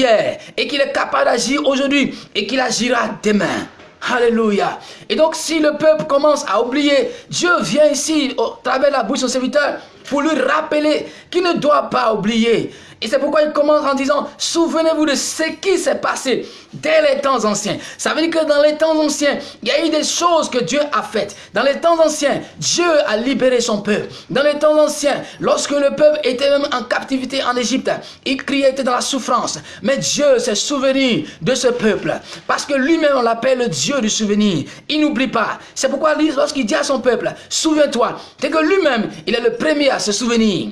et qu'il est capable d'agir aujourd'hui et qu'il agira demain. Alléluia. Et donc, si le peuple commence à oublier, Dieu vient ici, au travers de la bouche de son serviteur, pour lui rappeler qu'il ne doit pas oublier. Et c'est pourquoi il commence en disant, souvenez-vous de ce qui s'est passé dès les temps anciens. Ça veut dire que dans les temps anciens, il y a eu des choses que Dieu a faites. Dans les temps anciens, Dieu a libéré son peuple. Dans les temps anciens, lorsque le peuple était même en captivité en Égypte, il criait, était dans la souffrance. Mais Dieu s'est souvenu de ce peuple. Parce que lui-même, on l'appelle le Dieu du souvenir. Il n'oublie pas. C'est pourquoi lorsqu'il dit à son peuple, souviens-toi, c'est que lui-même, il est le premier à se souvenir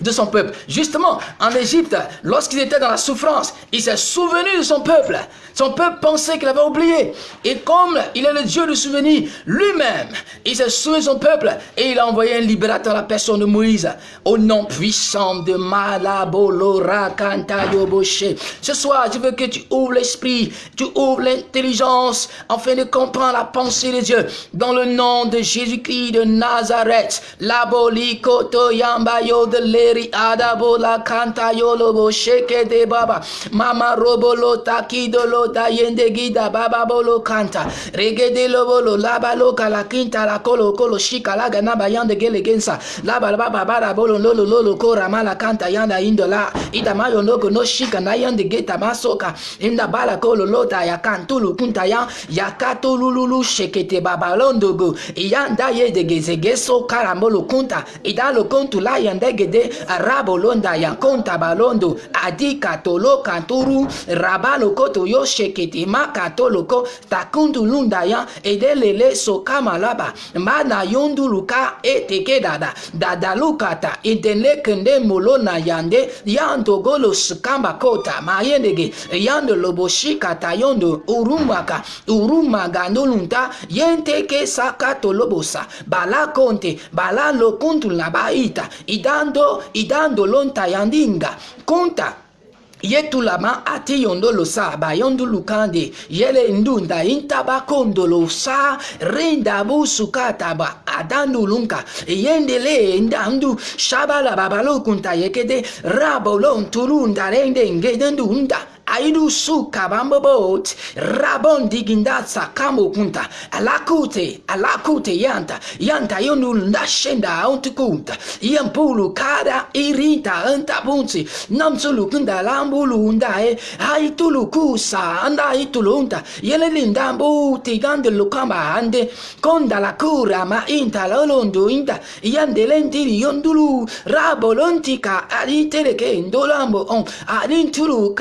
de son peuple. Justement, en Égypte, lorsqu'il était dans la souffrance, il s'est souvenu de son peuple. Son peuple pensait qu'il avait oublié. Et comme il est le Dieu du souvenir, lui-même, il s'est souvenu de son peuple et il a envoyé un libérateur à la personne de Moïse. Au nom puissant de Malabolora Kantayoboshe. Ce soir, je veux que tu ouvres l'esprit, tu ouvres l'intelligence, afin de comprendre la pensée de Dieu. Dans le nom de Jésus-Christ de Nazareth, Laboli Koto Yambayo de leri adabola kanta yolobo sheke de baba. Mama robolo takidolo da yende gida baba bolo kanta. Regede lobolo laba loka la kinta la kolo kolo shika la gana bayande gele gensa. Laba baba bara bolo lolo lolo kora mala kanta yanda indola ida mayo noko no shika na yande geta masoka. Inda bala kolo lota ya kantulu kunta ya. Yakatulu lulu shekete baba londogo. Yanda ye de gezegeso karambolo kunta. Idalo kontu la yande gede rabolonda yankonta balondo adika tolo kanturu rabaloko toyo sheketema katoloko takundulunda ya edelele sokamalaba mbana yonduluka eteke dada dadalukata idenlekende molo na yande yandogolo sukamba kota mayendege yando loboshikata yondo urumaka urumagandolunta yenteke saka tolobosa bala konte bala lokuntula baita idando idando lonta yandinga konta yetulama ati yondolo sa bayondo lukande yele ndunda intaba kondolo sa rinda busukata ba adandu lunka yendele ndandu shabala babalo kunta yekede rabolon turunda rende ngedendu unda aidu suka bambobot rabon digindatsa kamo kunta alakute alakute yanta yanta yonul ndashenda ontukunta yampulu kada irita anta bunzi namsulu kunda lambulu ndae haitulu kusa anda itulunta yelelinda mbuti gande lukamba ande konda la kura ma inta lolondo inta yande lentiri yondulu rabolontika aliteleke ndolambo on alintulu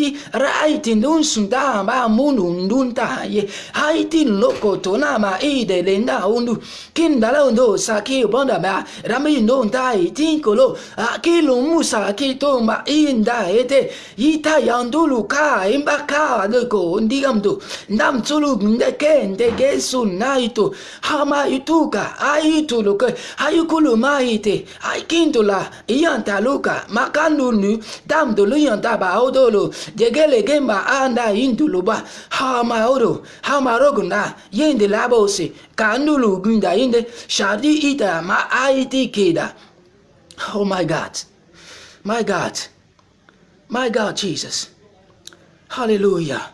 kadendi raiti ndun sunda ba munu ndun ta ye haiti loko to na ma ide lenda undu. Kindala undo saki bonda ba rami ndo nta iti kolo akilu musa kito ma inda ete. Ita yandulu ka imbaka leko ndigamdu ndam tsulu ndeke ndege sunaito hama ituka aitu loke ayukulu maite aikintula dam dolu yanta ba odolo degele gemba anda induluba. Hama odo hama rogunda yende labose kandulu gunda yende shadi ita ma aiti keda oh my god. My god. My god jesus. Hallelujah.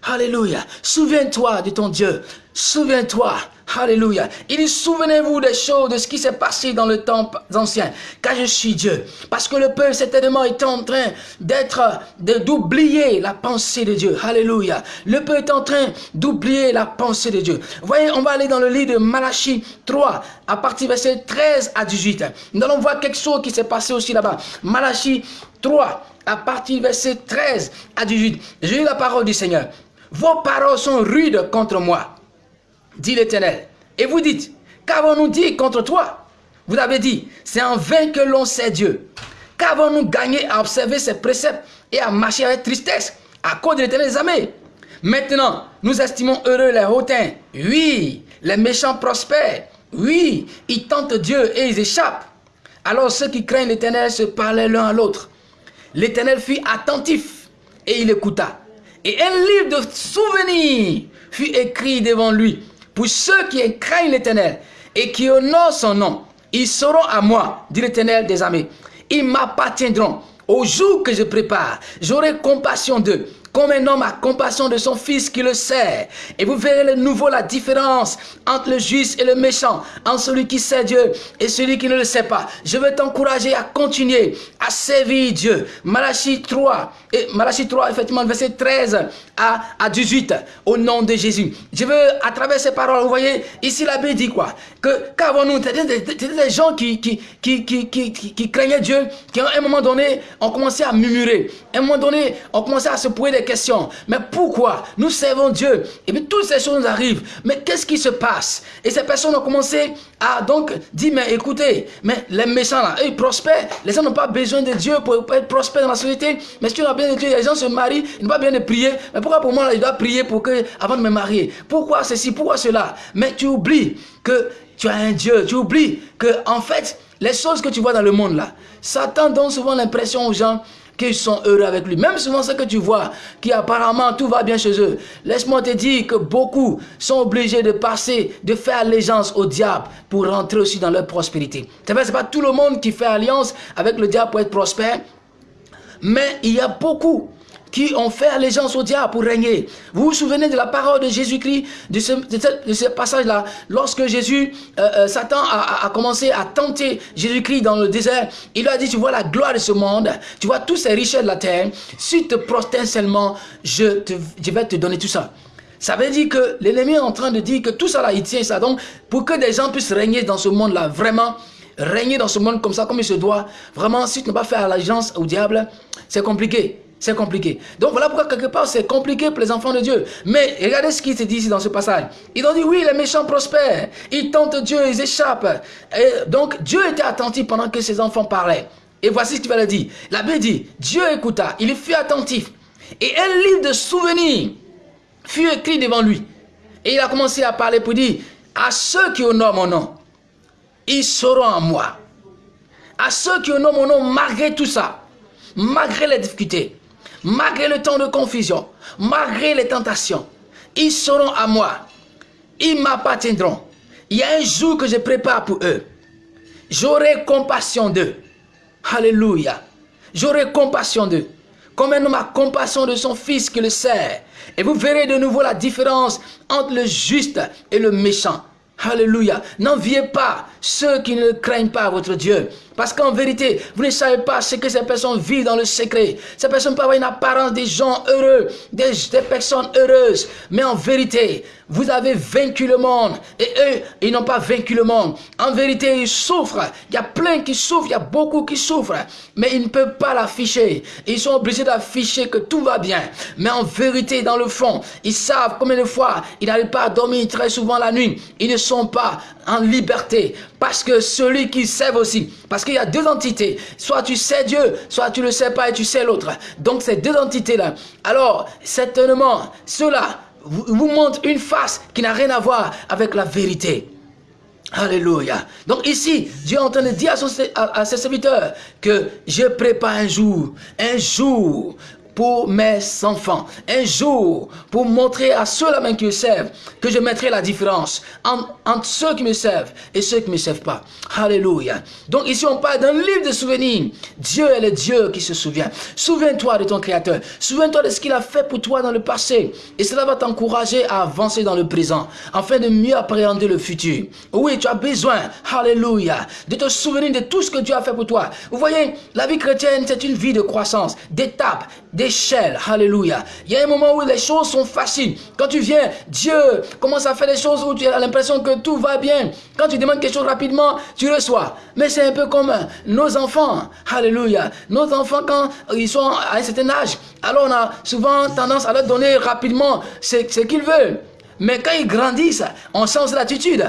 Hallelujah. Souviens-toi de ton Dieu. Souviens-toi. Alléluia. Il dit, souvenez-vous des choses, de ce qui s'est passé dans le temps ancien, car je suis Dieu. Parce que le peuple certainement est en train d'être, d'oublier la pensée de Dieu. Alléluia. Le peuple est en train d'oublier la pensée de Dieu. Voyez, on va aller dans le livre de Malachie 3, à partir verset 13 à 18. Nous allons voir quelque chose qui s'est passé aussi là-bas. Malachie 3, à partir verset 13 à 18. J'ai eu la parole du Seigneur. Vos paroles sont rudes contre moi, dit l'Éternel. Et vous dites, qu'avons-nous dit contre toi? Vous avez dit, c'est en vain que l'on sait Dieu. Qu'avons-nous gagné à observer ses préceptes et à marcher avec tristesse à cause de l'éternel des. Maintenant, nous estimons heureux les hautains. Oui, les méchants prospèrent. Oui, ils tentent Dieu et ils échappent. Alors ceux qui craignent l'éternel se parlaient l'un à l'autre. L'éternel fut attentif et il écouta. Et un livre de souvenirs fut écrit devant lui. Pour ceux qui craignent l'éternel et qui honorent son nom, ils seront à moi, dit l'éternel des armées. Ils m'appartiendront au jour que je prépare. J'aurai compassion d'eux comme un homme a compassion de son fils qui le sert. Et vous verrez de nouveau la différence entre le juste et le méchant, entre celui qui sait Dieu et celui qui ne le sait pas. Je veux t'encourager à continuer à servir Dieu. Malachie 3, et Malachie 3, effectivement, verset 13 à, à 18, au nom de Jésus. Je veux, à travers ces paroles, vous voyez, ici l'abbé dit quoi? Qu'avons-nous? C'était des, gens qui qui, qui, qui, qui, qui craignaient Dieu, qui à un moment donné ont commencé à murmurer. À un moment donné, ont commencé à se poser des questions. Mais pourquoi Nous servons Dieu? Et puis toutes ces choses arrivent. Mais qu'est-ce qui se passe? Et ces personnes ont commencé à donc dire, mais écoutez, mais les méchants là, ils prospèrent. Les gens n'ont pas besoin de Dieu pour être prospères dans la société. Mais si tu n'as bien de Dieu, les gens se marient, ils n'ont pas bien de prier. Mais pourquoi pour moi, là, je dois prier pour que, avant de me marier? Pourquoi ceci? Pourquoi cela? Mais tu oublies que tu as un Dieu. Tu oublies que, en fait, les choses que tu vois dans le monde là, Satan donne souvent l'impression aux gens qu'ils sont heureux avec lui. Même souvent ce que tu vois, qui apparemment tout va bien chez eux. Laisse-moi te dire que beaucoup sont obligés de passer, de faire allégeance au diable pour rentrer aussi dans leur prospérité. C'est pas tout le monde qui fait alliance avec le diable pour être prospère, mais il y a beaucoup qui ont fait allégeance au diable pour régner. Vous vous souvenez de la parole de Jésus-Christ, de ce, passage-là, lorsque Jésus, euh, euh, Satan a, commencé à tenter Jésus-Christ dans le désert, il lui a dit, tu vois la gloire de ce monde, tu vois tous ces richesses de la terre, si tu te prosternes seulement, je vais te donner tout ça. Ça veut dire que l'ennemi est en train de dire que tout ça là, il tient ça. Donc, pour que des gens puissent régner dans ce monde-là, vraiment, régner dans ce monde comme ça, comme il se doit, vraiment, si tu n'as pas fait allégeance au diable, c'est compliqué. C'est compliqué. Donc voilà pourquoi quelque part c'est compliqué pour les enfants de Dieu. Mais regardez ce qui se dit ici dans ce passage. Ils ont dit oui, les méchants prospèrent. Ils tentent Dieu, ils échappent. Et donc Dieu était attentif pendant que ses enfants parlaient. Et voici ce qu'il va le dire. L'abbé dit, Dieu écouta, il fut attentif. Et un livre de souvenirs fut écrit devant lui. Et il a commencé à parler pour dire, à ceux qui honorent mon nom, ils seront en moi. À ceux qui honorent mon nom, malgré tout ça, malgré les difficultés, malgré le temps de confusion, malgré les tentations, ils seront à moi. Ils m'appartiendront. Il y a un jour que je prépare pour eux. J'aurai compassion d'eux. Alléluia. J'aurai compassion d'eux. Comme un homme compassion de son fils qui le sert. Et vous verrez de nouveau la différence entre le juste et le méchant. Alléluia. N'enviez pas ceux qui ne craignent pas votre Dieu. Parce qu'en vérité, vous ne savez pas ce que ces personnes vivent dans le secret. Ces personnes peuvent avoir une apparence des gens heureux, des, personnes heureuses. Mais en vérité, vous avez vaincu le monde. Et eux, ils n'ont pas vaincu le monde. En vérité, ils souffrent. Il y a plein qui souffrent, il y a beaucoup qui souffrent. Mais ils ne peuvent pas l'afficher. Ils sont obligés d'afficher que tout va bien. Mais en vérité, dans le fond, ils savent combien de fois ils n'arrivent pas à dormir très souvent la nuit. Ils ne sont pas en liberté. Parce que celui qui sait aussi, parce qu'il y a deux entités. Soit tu sais Dieu, soit tu ne le sais pas et tu sais l'autre. Donc ces deux entités-là. Alors, certainement, cela vous montre une face qui n'a rien à voir avec la vérité. Alléluia. Donc ici, Dieu est en train de dire à, à ses serviteurs que je prépare un jour, un jour pour mes enfants. Un jour, pour montrer à ceux-là même qui me servent, que je mettrai la différence entre, ceux qui me servent et ceux qui ne me servent pas. Alléluia. Donc ici, on parle d'un livre de souvenirs. Dieu est le Dieu qui se souvient. Souviens-toi de ton Créateur. Souviens-toi de ce qu'il a fait pour toi dans le passé. Et cela va t'encourager à avancer dans le présent, afin de mieux appréhender le futur. Oui, tu as besoin, Alléluia, de te souvenir de tout ce que Dieu a fait pour toi. Vous voyez, la vie chrétienne, c'est une vie de croissance, d'étapes, d'échelle. Alléluia. Il y a un moment où les choses sont faciles. Quand tu viens, Dieu commence à faire des choses où tu as l'impression que tout va bien. Quand tu demandes quelque chose rapidement, tu reçois. Mais c'est un peu comme nos enfants. Alléluia. Nos enfants, quand ils sont à un certain âge, alors on a souvent tendance à leur donner rapidement ce, qu'ils veulent. Mais quand ils grandissent, on change l'attitude.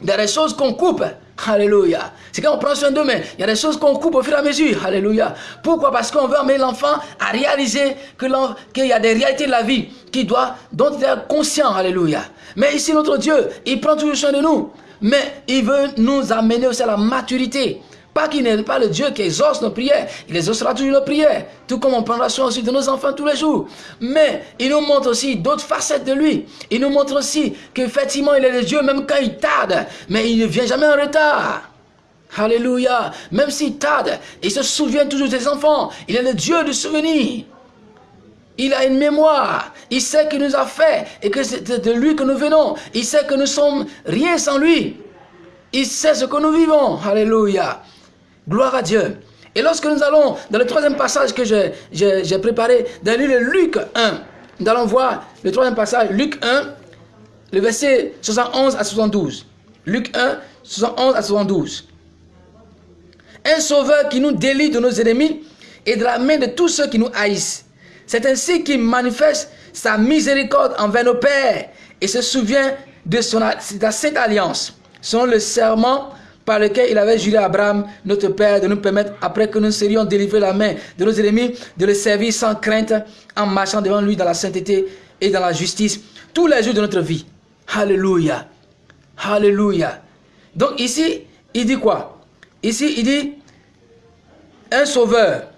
Des choses qu'on coupe Alléluia. C'est quand on prend soin d'eux, mais il y a des choses qu'on coupe au fur et à mesure. Alléluia. Pourquoi? Parce qu'on veut amener l'enfant à réaliser qu'il y a des réalités de la vie qui doit, dont il est conscient. Alléluia. Mais ici, notre Dieu, il prend toujours soin de nous. Mais il veut nous amener aussi à la maturité. Pas qu'il n'est pas le Dieu qui exauce nos prières. Il exaucera toujours nos prières. Tout comme on prendra soin aussi de nos enfants tous les jours. Mais il nous montre aussi d'autres facettes de lui. Il nous montre aussi qu'effectivement, il est le Dieu même quand il tarde. Mais il ne vient jamais en retard. Alléluia. Même s'il tarde, il se souvient toujours des enfants. Il est le Dieu du souvenir. Il a une mémoire. Il sait qu'il nous a fait et que c'est de lui que nous venons. Il sait que nous sommes rien sans lui. Il sait ce que nous vivons. Alléluia. Gloire à Dieu. Et lorsque nous allons dans le troisième passage que j'ai préparé, dans le Luc 1, nous allons voir le troisième passage, Luc 1, le verset 71 à 72. Luc 1, 71 à 72. Un sauveur qui nous délie de nos ennemis et de la main de tous ceux qui nous haïssent. C'est ainsi qu'il manifeste sa miséricorde envers nos pères et se souvient de, son, de sainte alliance, selon le serment par lequel il avait juré à Abraham, notre Père, de nous permettre, après que nous serions délivrés la main de nos ennemis, de le servir sans crainte, en marchant devant lui dans la sainteté et dans la justice, tous les jours de notre vie. Alléluia. Alléluia. Donc ici, il dit quoi? Ici, il dit, un sauveur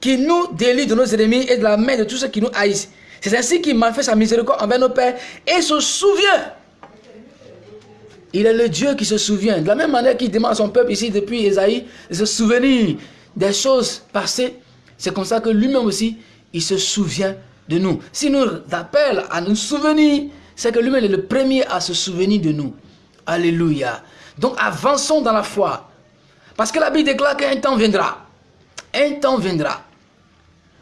qui nous délie de nos ennemis et de la main de tous ceux qui nous haïssent. C'est ainsi qu'il fait sa miséricorde envers nos pères et se souvient il est le Dieu qui se souvient. De la même manière qu'il demande à son peuple ici depuis Esaïe de se souvenir des choses passées, c'est comme ça que lui-même aussi, il se souvient de nous. S'il nous appelle à nous souvenir, c'est que lui-même est le premier à se souvenir de nous. Alléluia. Donc avançons dans la foi. Parce que la Bible déclare qu'un temps viendra. Un temps viendra.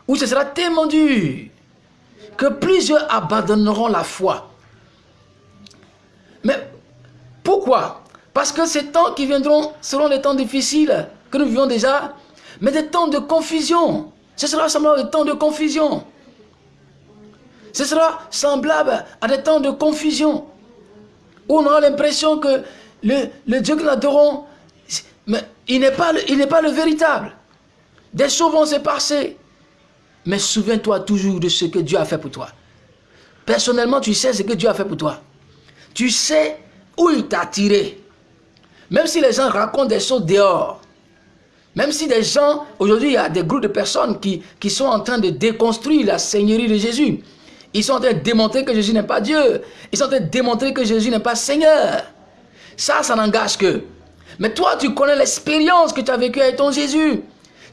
Où ce sera tellement dur que plusieurs abandonneront la foi. Pourquoi? Parce que ces temps qui viendront seront les temps difficiles que nous vivons déjà, mais des temps de confusion. Ce sera semblable des temps de confusion. Ce sera semblable à des temps de confusion. Où on aura l'impression que le, Dieu que nous adorons, il n'est pas, pas le véritable. Des choses vont se passer. Mais souviens-toi toujours de ce que Dieu a fait pour toi. Personnellement, tu sais ce que Dieu a fait pour toi. Tu sais où il t'a tiré. Même si les gens racontent des choses dehors, même si des gens, aujourd'hui, il y a des groupes de personnes qui, qui sont en train de déconstruire la seigneurie de Jésus. Ils sont en train de démontrer que Jésus n'est pas Dieu. Ils sont en train de démontrer que Jésus n'est pas Seigneur. Ça, ça n'engage que. Mais toi, tu connais l'expérience que tu as vécue avec ton Jésus.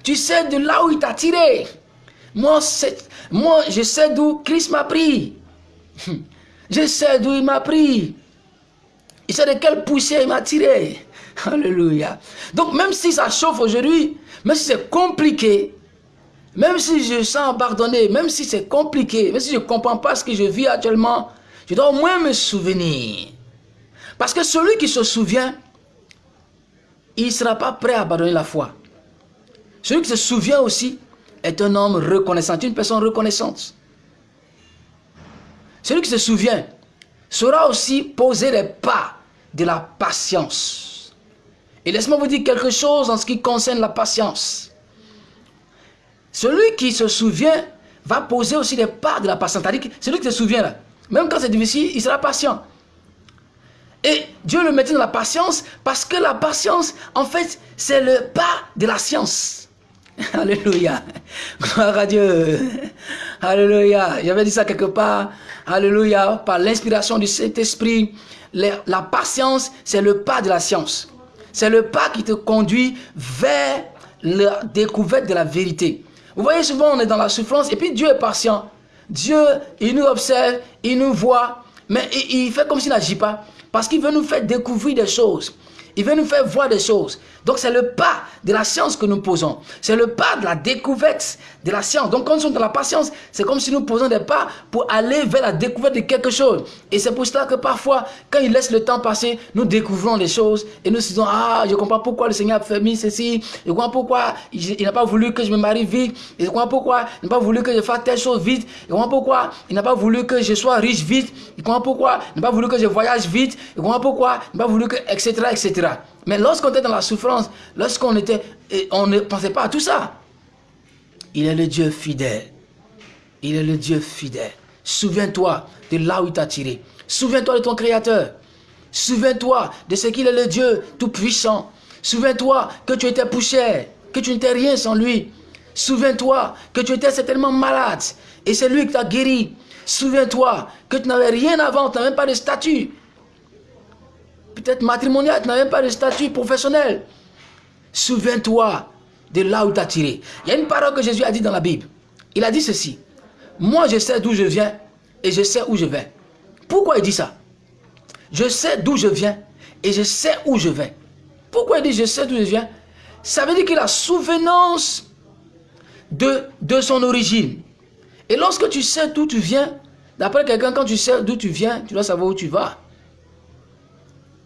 Tu sais de là où il t'a tiré. Moi, moi, je sais d'où Christ m'a pris. [laughs] Je sais d'où il m'a pris. Il sait de quelle poussière il m'a tiré. Alléluia. Donc même si ça chauffe aujourd'hui, même si c'est compliqué, même si je sens abandonné, même si c'est compliqué, même si je ne comprends pas ce que je vis actuellement, je dois au moins me souvenir. Parce que celui qui se souvient, il ne sera pas prêt à abandonner la foi. Celui qui se souvient aussi est un homme reconnaissant, une personne reconnaissante. Celui qui se souvient saura aussi poser les pas de la patience. Et laisse-moi vous dire quelque chose en ce qui concerne la patience. Celui qui se souvient va poser aussi les pas de la patience. C'est-à-dire celui qui se souvient même quand c'est difficile, il sera patient. Et Dieu le mettait dans la patience parce que la patience, en fait, c'est le pas de la science. [laughs] Alléluia. Gloire à Dieu. Alléluia. J'avais dit ça quelque part. Alléluia. Par l'inspiration du Saint-Esprit, la patience, c'est le pas de la science. C'est le pas qui te conduit vers la découverte de la vérité. Vous voyez, souvent, on est dans la souffrance et puis Dieu est patient. Dieu, il nous observe, il nous voit, mais il, fait comme s'il n'agit pas. Parce qu'il veut nous faire découvrir des choses. Il veut nous faire voir des choses. Donc c'est le pas de la science que nous posons. C'est le pas de la découverte de la science. Donc quand nous sommes dans la patience, c'est comme si nous posons des pas pour aller vers la découverte de quelque chose. Et c'est pour cela que parfois, quand il laisse le temps passer, nous découvrons les choses et nous disons, ah, je comprends pourquoi le Seigneur a fait ceci, je comprends pourquoi il, n'a pas voulu que je me marie vite, je comprends pourquoi il n'a pas voulu que je fasse telle chose vite, je comprends pourquoi il n'a pas voulu que je sois riche vite, je comprends pourquoi il n'a pas voulu que je voyage vite, je comprends pourquoi il n'a pas voulu que, etc., etc. Mais lorsqu'on était dans la souffrance, lorsqu'on était, on ne pensait pas à tout ça. Il est le Dieu fidèle. Il est le Dieu fidèle. Souviens-toi de là où il t'a tiré. Souviens-toi de ton Créateur. Souviens-toi de ce qu'il est le Dieu tout-puissant. Souviens-toi que tu étais poussière, que tu n'étais rien sans lui. Souviens-toi que tu étais certainement malade et c'est lui qui t'a guéri. Souviens-toi que tu n'avais rien avant, tu n'avais même pas de statut. Peut-être matrimonial, tu n'avais même pas de statut professionnel. Souviens-toi de là où tu as tiré. Il y a une parole que Jésus a dit dans la Bible. Il a dit ceci. Moi, je sais d'où je viens et je sais où je vais. Pourquoi il dit ça? Je sais d'où je viens et je sais où je vais. Pourquoi il dit je sais d'où je viens? Ça veut dire qu'il a souvenance de, de son origine. Et lorsque tu sais d'où tu viens, d'après quelqu'un, quand tu sais d'où tu viens, tu dois savoir où tu vas.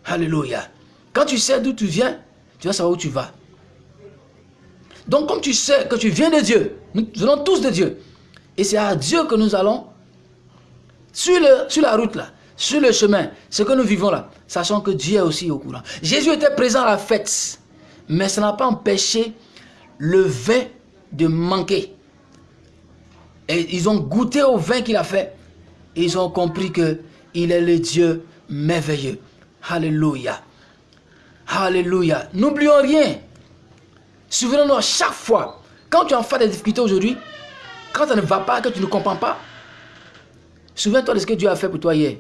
Alléluia. Quand tu sais d'où tu viens, tu dois savoir où tu vas. Donc comme tu sais que tu viens de Dieu, nous venons tous de Dieu. Et c'est à Dieu que nous allons sur, la route là, sur le chemin, ce que nous vivons là, sachant que Dieu est aussi au courant. Jésus était présent à la fête, mais ça n'a pas empêché le vin de manquer. Et ils ont goûté au vin qu'il a fait. Ils ont compris que il est le Dieu merveilleux. Alléluia. Alléluia. N'oublions rien. Souvenons-nous chaque fois, quand tu en fais des difficultés aujourd'hui, quand ça ne va pas, que tu ne comprends pas, souviens-toi de ce que Dieu a fait pour toi hier.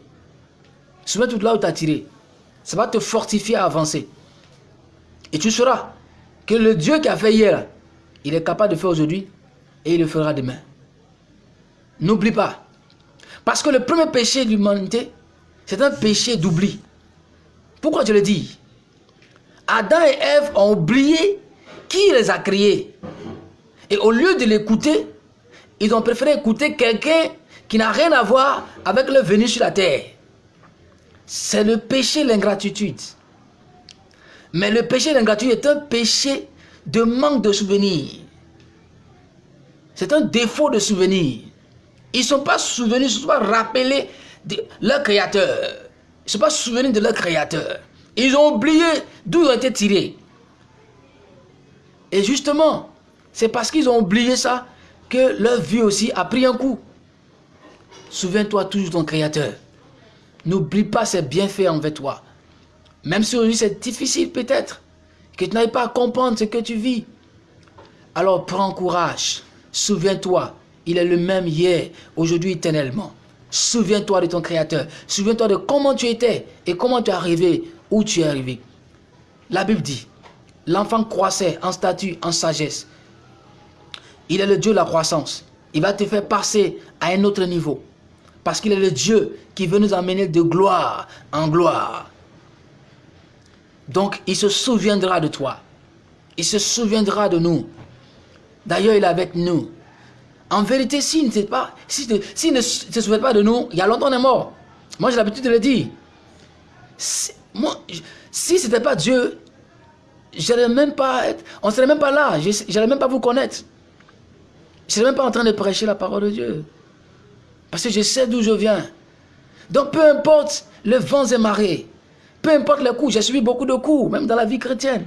Souviens-toi de là où tu as tiré. Ça va te fortifier à avancer. Et tu sauras que le Dieu qui a fait hier, il est capable de faire aujourd'hui et il le fera demain. N'oublie pas. Parce que le premier péché de l'humanité, c'est un péché d'oubli. Pourquoi je le dis? Adam et Ève ont oublié qui les a créés? Et au lieu de l'écouter, ils ont préféré écouter quelqu'un qui n'a rien à voir avec le venu sur la terre. C'est le péché, l'ingratitude. Mais le péché, l'ingratitude est un péché de manque de souvenirs. C'est un défaut de souvenir. Ils ne sont pas souvenus, ils ne sont pas rappelés de leur créateur. Ils ne sont pas souvenus de leur créateur. Ils ont oublié d'où ils ont été tirés. Et justement, c'est parce qu'ils ont oublié ça que leur vie aussi a pris un coup. Souviens-toi toujours de ton Créateur. N'oublie pas ses bienfaits envers toi. Même si aujourd'hui c'est difficile peut-être, que tu n'arrives pas à comprendre ce que tu vis. Alors prends courage. Souviens-toi, il est le même hier, aujourd'hui, éternellement. Souviens-toi de ton Créateur. Souviens-toi de comment tu étais et comment tu es arrivé où tu es arrivé. La Bible dit, L'enfant croissait en statut, en sagesse. Il est le Dieu de la croissance. Il va te faire passer à un autre niveau. Parce qu'il est le Dieu qui veut nous emmener de gloire en gloire. Donc, il se souviendra de toi. Il se souviendra de nous. D'ailleurs, il est avec nous. En vérité, s'il ne, pas, si, ne se souvient pas de nous, il y a longtemps on est mort. Moi, j'ai l'habitude de le dire. Si, si ce n'était pas Dieu, même pas être, on ne serait même pas là, je n'allais même pas vous connaître. Je ne serais même pas en train de prêcher la parole de Dieu. Parce que je sais d'où je viens. Donc peu importe les vents et marées, peu importe les coups, j'ai suivi beaucoup de coups, même dans la vie chrétienne.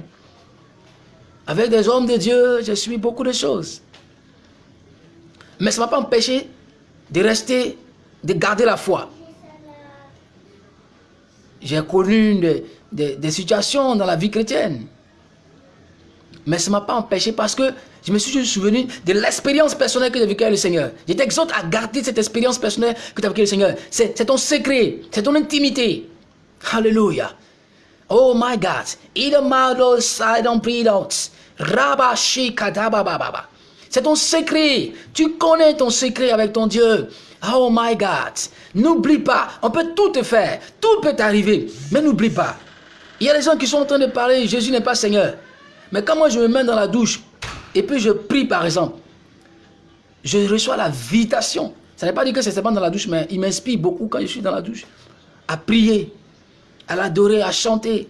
Avec des hommes de Dieu, j'ai suivi beaucoup de choses. Mais ça ne m'a pas empêché de rester, de garder la foi. J'ai connu des situations dans la vie chrétienne. Mais ça ne m'a pas empêché parce que je me suis souvenu de l'expérience personnelle que j'ai vécue avec le Seigneur. Je t'exhorte à garder cette expérience personnelle que tu as vécue avec le Seigneur. C'est ton secret, c'est ton intimité. Alléluia. Oh my God. C'est ton secret. Tu connais ton secret avec ton Dieu. Oh my God. N'oublie pas. On peut tout te faire. Tout peut t'arriver. Mais n'oublie pas. Il y a des gens qui sont en train de parler. Jésus n'est pas Seigneur. Mais quand moi je me mets dans la douche et puis je prie par exemple, je reçois la visitation. Ça ne veut pas dire que c'est seulement dans la douche, mais il m'inspire beaucoup quand je suis dans la douche. À prier, à l'adorer, à chanter.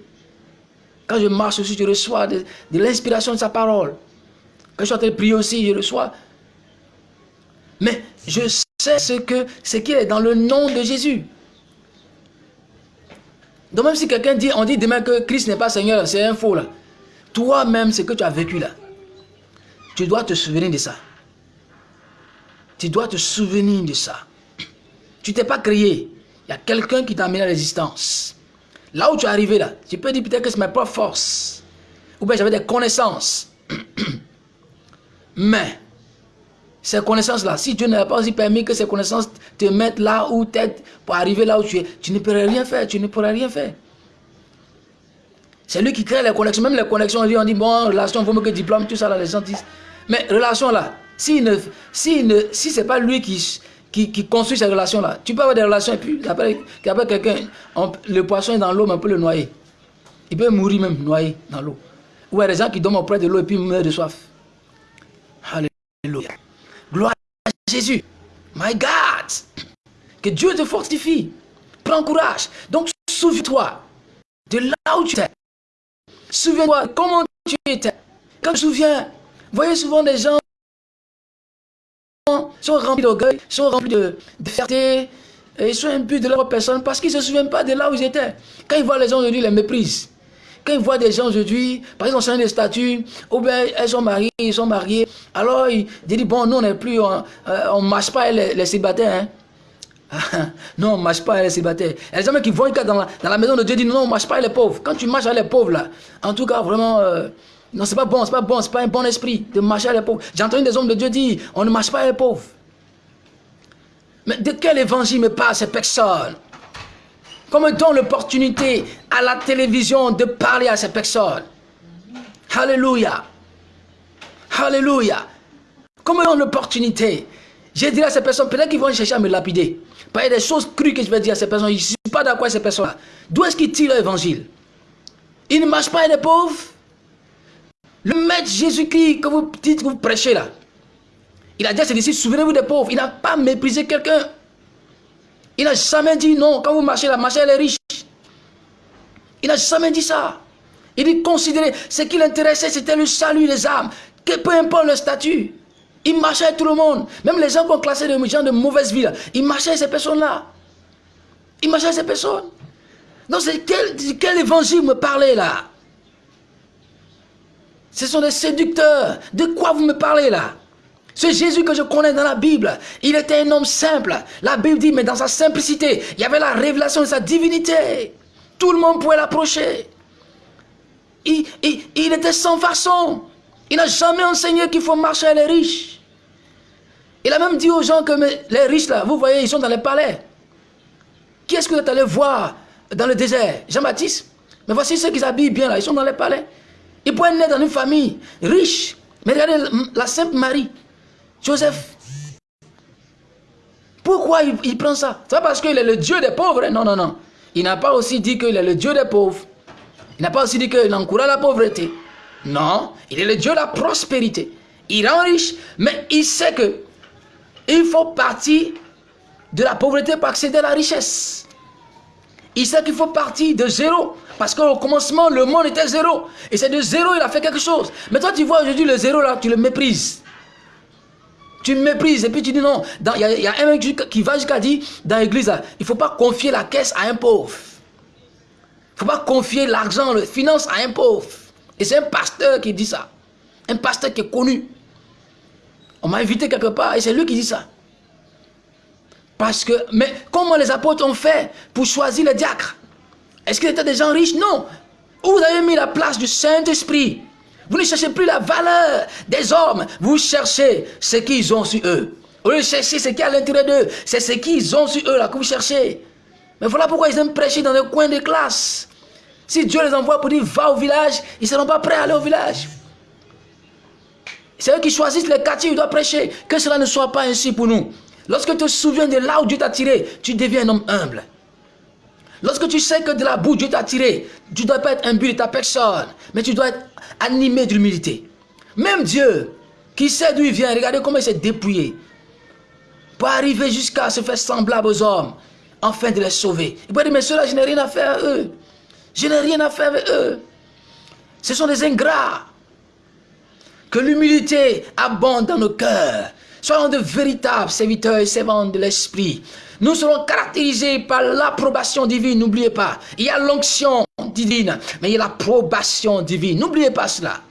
Quand je marche aussi, je reçois de, l'inspiration de sa parole. Quand je suis en train de prier aussi, je reçois. Mais je sais ce que est dans le nom de Jésus. Donc même si quelqu'un dit, on dit demain que Christ n'est pas Seigneur, c'est un faux là. Toi-même, ce que tu as vécu là, tu dois te souvenir de ça. Tu dois te souvenir de ça. Tu t'es pas créé. Il y a quelqu'un qui t'a amené à l'existence. Là où tu es arrivé là, tu peux dire peut-être que c'est ma propre force. Ou bien j'avais des connaissances. [clears throat] Mais, ces connaissances-là, si Dieu n'a pas aussi permis que ces connaissances te mettent là où tu es pour arriver là où tu es, tu ne pourrais rien faire, tu ne pourrais rien faire. C'est lui qui crée les connexions. Même les connexions, on dit, bon, relation, vaut mieux que diplôme, tout ça, là, les gens disent. Mais relation là, si, si, si ce n'est pas lui qui, qui, construit ces relations-là, tu peux avoir des relations et puis après, quelqu'un, le poisson est dans l'eau, mais on peut le noyer. Il peut mourir même noyé dans l'eau. Ou il y a des gens qui dorment auprès de l'eau et puis meurent de soif. Alléluia. Gloire à Jésus. My God. Que Dieu te fortifie. Prends courage. Donc, souviens-toi de là où tu es. Souviens-toi comment tu étais. Quand je me souviens, voyez souvent des gens sont remplis d'orgueil, sont remplis de, fierté, et ils sont imbus de leur personne parce qu'ils ne se souviennent pas de là où ils étaient. Quand ils voient les gens aujourd'hui, ils les méprisent. Quand ils voient des gens aujourd'hui, par exemple, sont des statues, ou bien elles sont mariées, ils sont mariés, alors ils disent, bon, nous on n'est plus, on ne marche pas les, les. Hein. [laughs] non, on ne marche pas les célibataires. Il y a des gens qui vont dans la, dans la maison de Dieu disent, non, on ne marche pas les pauvres. Quand tu marches avec les pauvres, là, en tout cas, vraiment... Euh, non, c'est pas bon, c'est pas bon, c'est pas un bon esprit de marcher à les pauvres. J'ai entendu des hommes de Dieu dire, on ne marche pas à les pauvres. Mais de quel évangile me parle ces personnes Comment donne l'opportunité à la télévision de parler à ces personnes Alléluia. Alléluia. Comment donne l'opportunité J'ai dit à ces personnes, peut-être qu'ils vont chercher à me lapider. A des choses crues que je vais dire à ces personnes. Je ne suis pas d'accord avec ces personnes-là. D'où est-ce qu'ils tirent l'évangile? Ils ne marchent pas à les pauvres le maître Jésus-Christ que vous dites que vous prêchez là, il a dit à ses disciples, souvenez-vous des pauvres. Il n'a pas méprisé quelqu'un. Il n'a jamais dit non. Quand vous marchez là, marchez les riches. Il n'a jamais dit ça. Il dit considérez, ce qui l'intéressait, c'était le salut des âmes. Que peu importe le statut. Il marchait avec tout le monde. Même les gens qu'on classait de gens de mauvaise vie, il marchait avec ces personnes-là. Il marchait avec ces personnes. Donc, c'est quel, quel évangile me parlait là? Ce sont des séducteurs. De quoi vous me parlez là? Ce Jésus que je connais dans la Bible, il était un homme simple. La Bible dit, mais dans sa simplicité, il y avait la révélation de sa divinité. Tout le monde pouvait l'approcher. Il, était sans façon. Il n'a jamais enseigné qu'il faut marcher à les riches. Il a même dit aux gens que les riches là, vous voyez, ils sont dans les palais. Qui est-ce que vous êtes allé voir dans le désert? Jean-Baptiste Mais voici ceux qui s'habillent bien là, ils sont dans les palais. Il pourrait naître dans une famille riche. Mais regardez la Sainte Marie, Joseph. Pourquoi il, prend ça? C'est pas parce qu'il est le Dieu des pauvres. Non, non, non. Il n'a pas aussi dit qu'il est le Dieu des pauvres. Il n'a pas aussi dit qu'il encourage la pauvreté. Non, il est le Dieu de la prospérité. Il rend riche, mais il sait que il faut partir de la pauvreté pour accéder à la richesse. Il sait qu'il faut partir de zéro parce qu'au commencement, le monde était zéro. Et c'est de zéro, il a fait quelque chose. Mais toi, tu vois aujourd'hui le zéro là, tu le méprises. Tu le méprises et puis tu dis non. Il y, a un mec qui va jusqu'à dire dans l'église, il ne faut pas confier la caisse à un pauvre. Il ne faut pas confier l'argent, la finance à un pauvre. Et c'est un pasteur qui dit ça. Un pasteur qui est connu. On m'a invité quelque part et c'est lui qui dit ça. Parce que, mais comment les apôtres ont fait pour choisir les diacres? Est-ce qu'ils étaient des gens riches? Non. Vous avez mis la place du Saint-Esprit? Vous ne cherchez plus la valeur des hommes. Vous cherchez ce qu'ils ont sur eux. Au lieu de chercher ce qui est à l'intérieur d'eux, c'est ce qu'ils ont sur eux là que vous cherchez. Mais voilà pourquoi ils aiment prêcher dans les coins des classes. Si Dieu les envoie pour dire va au village, ils ne seront pas prêts à aller au village. C'est eux qui choisissent les quartiers où ils doivent prêcher. Que cela ne soit pas ainsi pour nous. Lorsque tu te souviens de là où Dieu t'a tiré, tu deviens un homme humble. Lorsque tu sais que de la boue, Dieu t'a tiré, tu ne dois pas être imbu de ta personne, mais tu dois être animé d'humilité. Même Dieu, qui sait d'où il vient. Regardez comment il s'est dépouillé. Pour arriver jusqu'à se faire semblable aux hommes, afin de les sauver. Il peut dire, mais ceux-là, je n'ai rien à faire avec eux. Je n'ai rien à faire avec eux. Ce sont des ingrats. Que l'humilité abonde dans nos cœurs. Soyons de véritables serviteurs et servantes de l'Esprit. Nous serons caractérisés par l'approbation divine, n'oubliez pas. Il y a l'onction divine, mais il y a l'approbation divine. N'oubliez pas cela.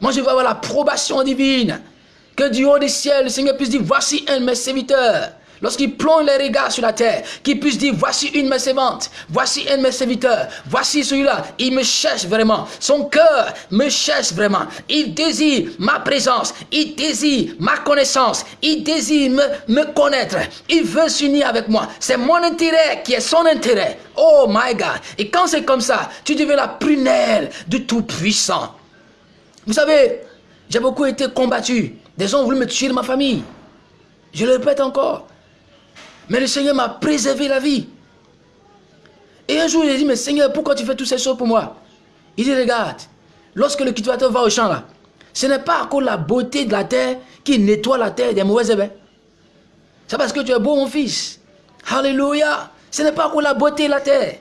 Moi, je veux avoir l'approbation divine. Que du haut des ciels, le Seigneur puisse dire, voici un de mes serviteurs lorsqu'il plonge les regards sur la terre, qu'il puisse dire, voici une de mes voici un de mes serviteurs, voici celui-là, il me cherche vraiment, son cœur me cherche vraiment, il désire ma présence, il désire ma connaissance, il désire me, connaître, il veut s'unir avec moi, c'est mon intérêt qui est son intérêt, oh my God, et quand c'est comme ça, tu deviens la prunelle du Tout-Puissant. Vous savez, j'ai beaucoup été combattu, des gens ont voulu me tuer ma famille, je le répète encore. Mais le Seigneur m'a préservé la vie. Et un jour, il a dit, mais Seigneur, pourquoi tu fais toutes ces choses pour moi? Il dit, regarde, lorsque le cultivateur va au champ là, ce n'est pas encore la beauté de la terre qui nettoie la terre des mauvaises herbes. C'est parce que tu es beau, mon fils. Alléluia. Ce n'est pas encore la beauté de la terre.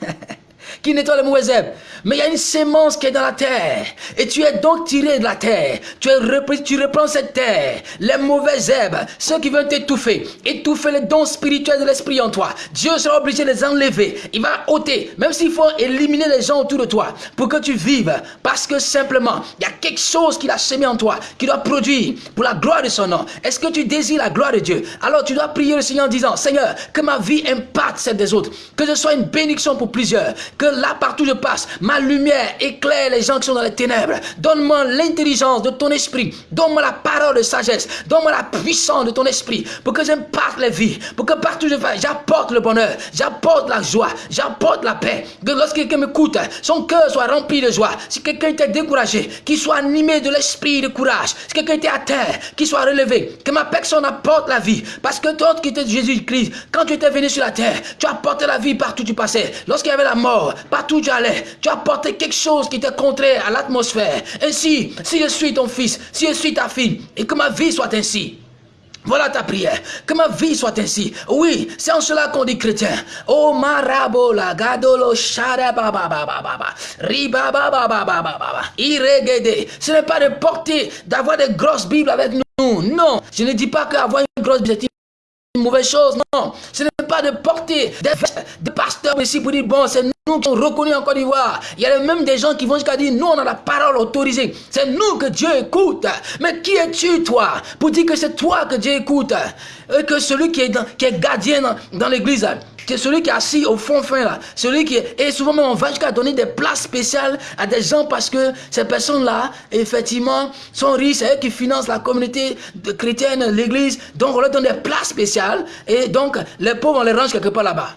[laughs] qui nettoie les mauvaises herbes. Mais il y a une sémence qui est dans la terre. Et tu es donc tiré de la terre. Tu, es repris, tu reprends cette terre. Les mauvaises herbes, ceux qui veulent t'étouffer, étouffer les dons spirituels de l'esprit en toi. Dieu sera obligé de les enlever. Il va ôter, même s'il faut éliminer les gens autour de toi, pour que tu vives. Parce que simplement, il y a quelque chose qu'il a semé en toi, qui doit produire pour la gloire de son nom. Est-ce que tu désires la gloire de Dieu? Alors tu dois prier le Seigneur en disant, Seigneur, que ma vie impacte celle des autres. Que je sois une bénédiction pour plusieurs. Que là, partout je passe, ma lumière éclaire les gens qui sont dans les ténèbres. Donne-moi l'intelligence de ton esprit. Donne-moi la parole de sagesse. Donne-moi la puissance de ton esprit pour que j'impacte les vies. Pour que partout je vais, j'apporte le bonheur. J'apporte la joie. J'apporte la paix. Que lorsque quelqu'un m'écoute, son cœur soit rempli de joie. Si quelqu'un était découragé, qu'il soit animé de l'esprit de courage. Si quelqu'un était à terre, qu'il soit relevé. Que ma personne apporte la vie. Parce que toi qui étais Jésus-Christ, quand tu étais venu sur la terre, tu apportais la vie partout où tu passais. Lorsqu'il y avait la mort, partout où tu tu apportais quelque chose qui était contraire à l'atmosphère. Ainsi, si je suis ton fils, si je suis ta fille, et que ma vie soit ainsi. Voilà ta prière. Que ma vie soit ainsi. Oui, c'est en cela qu'on dit chrétien. Oh marabola, gadolo. Ce n'est pas de porter, d'avoir des grosses Bibles avec nous. Non, je ne dis pas qu'avoir une grosse Bible, une mauvaise chose, non. Ce n'est pas de porter des, des pasteurs ici pour dire, bon, c'est qui sommes reconnus en Côte d'Ivoire. Il y a même des gens qui vont jusqu'à dire, nous, on a la parole autorisée. C'est nous que Dieu écoute. Mais qui es-tu, toi, pour dire que c'est toi que Dieu écoute? Et que celui qui est, gardien dans, l'église, c'est celui qui est assis au fond fin là, celui qui est, et souvent même on va jusqu'à donner des places spéciales à des gens parce que ces personnes-là, effectivement, sont riches, c'est eux qui financent la communauté chrétienne, l'église, donc on leur donne des places spéciales et donc les pauvres on les range quelque part là-bas.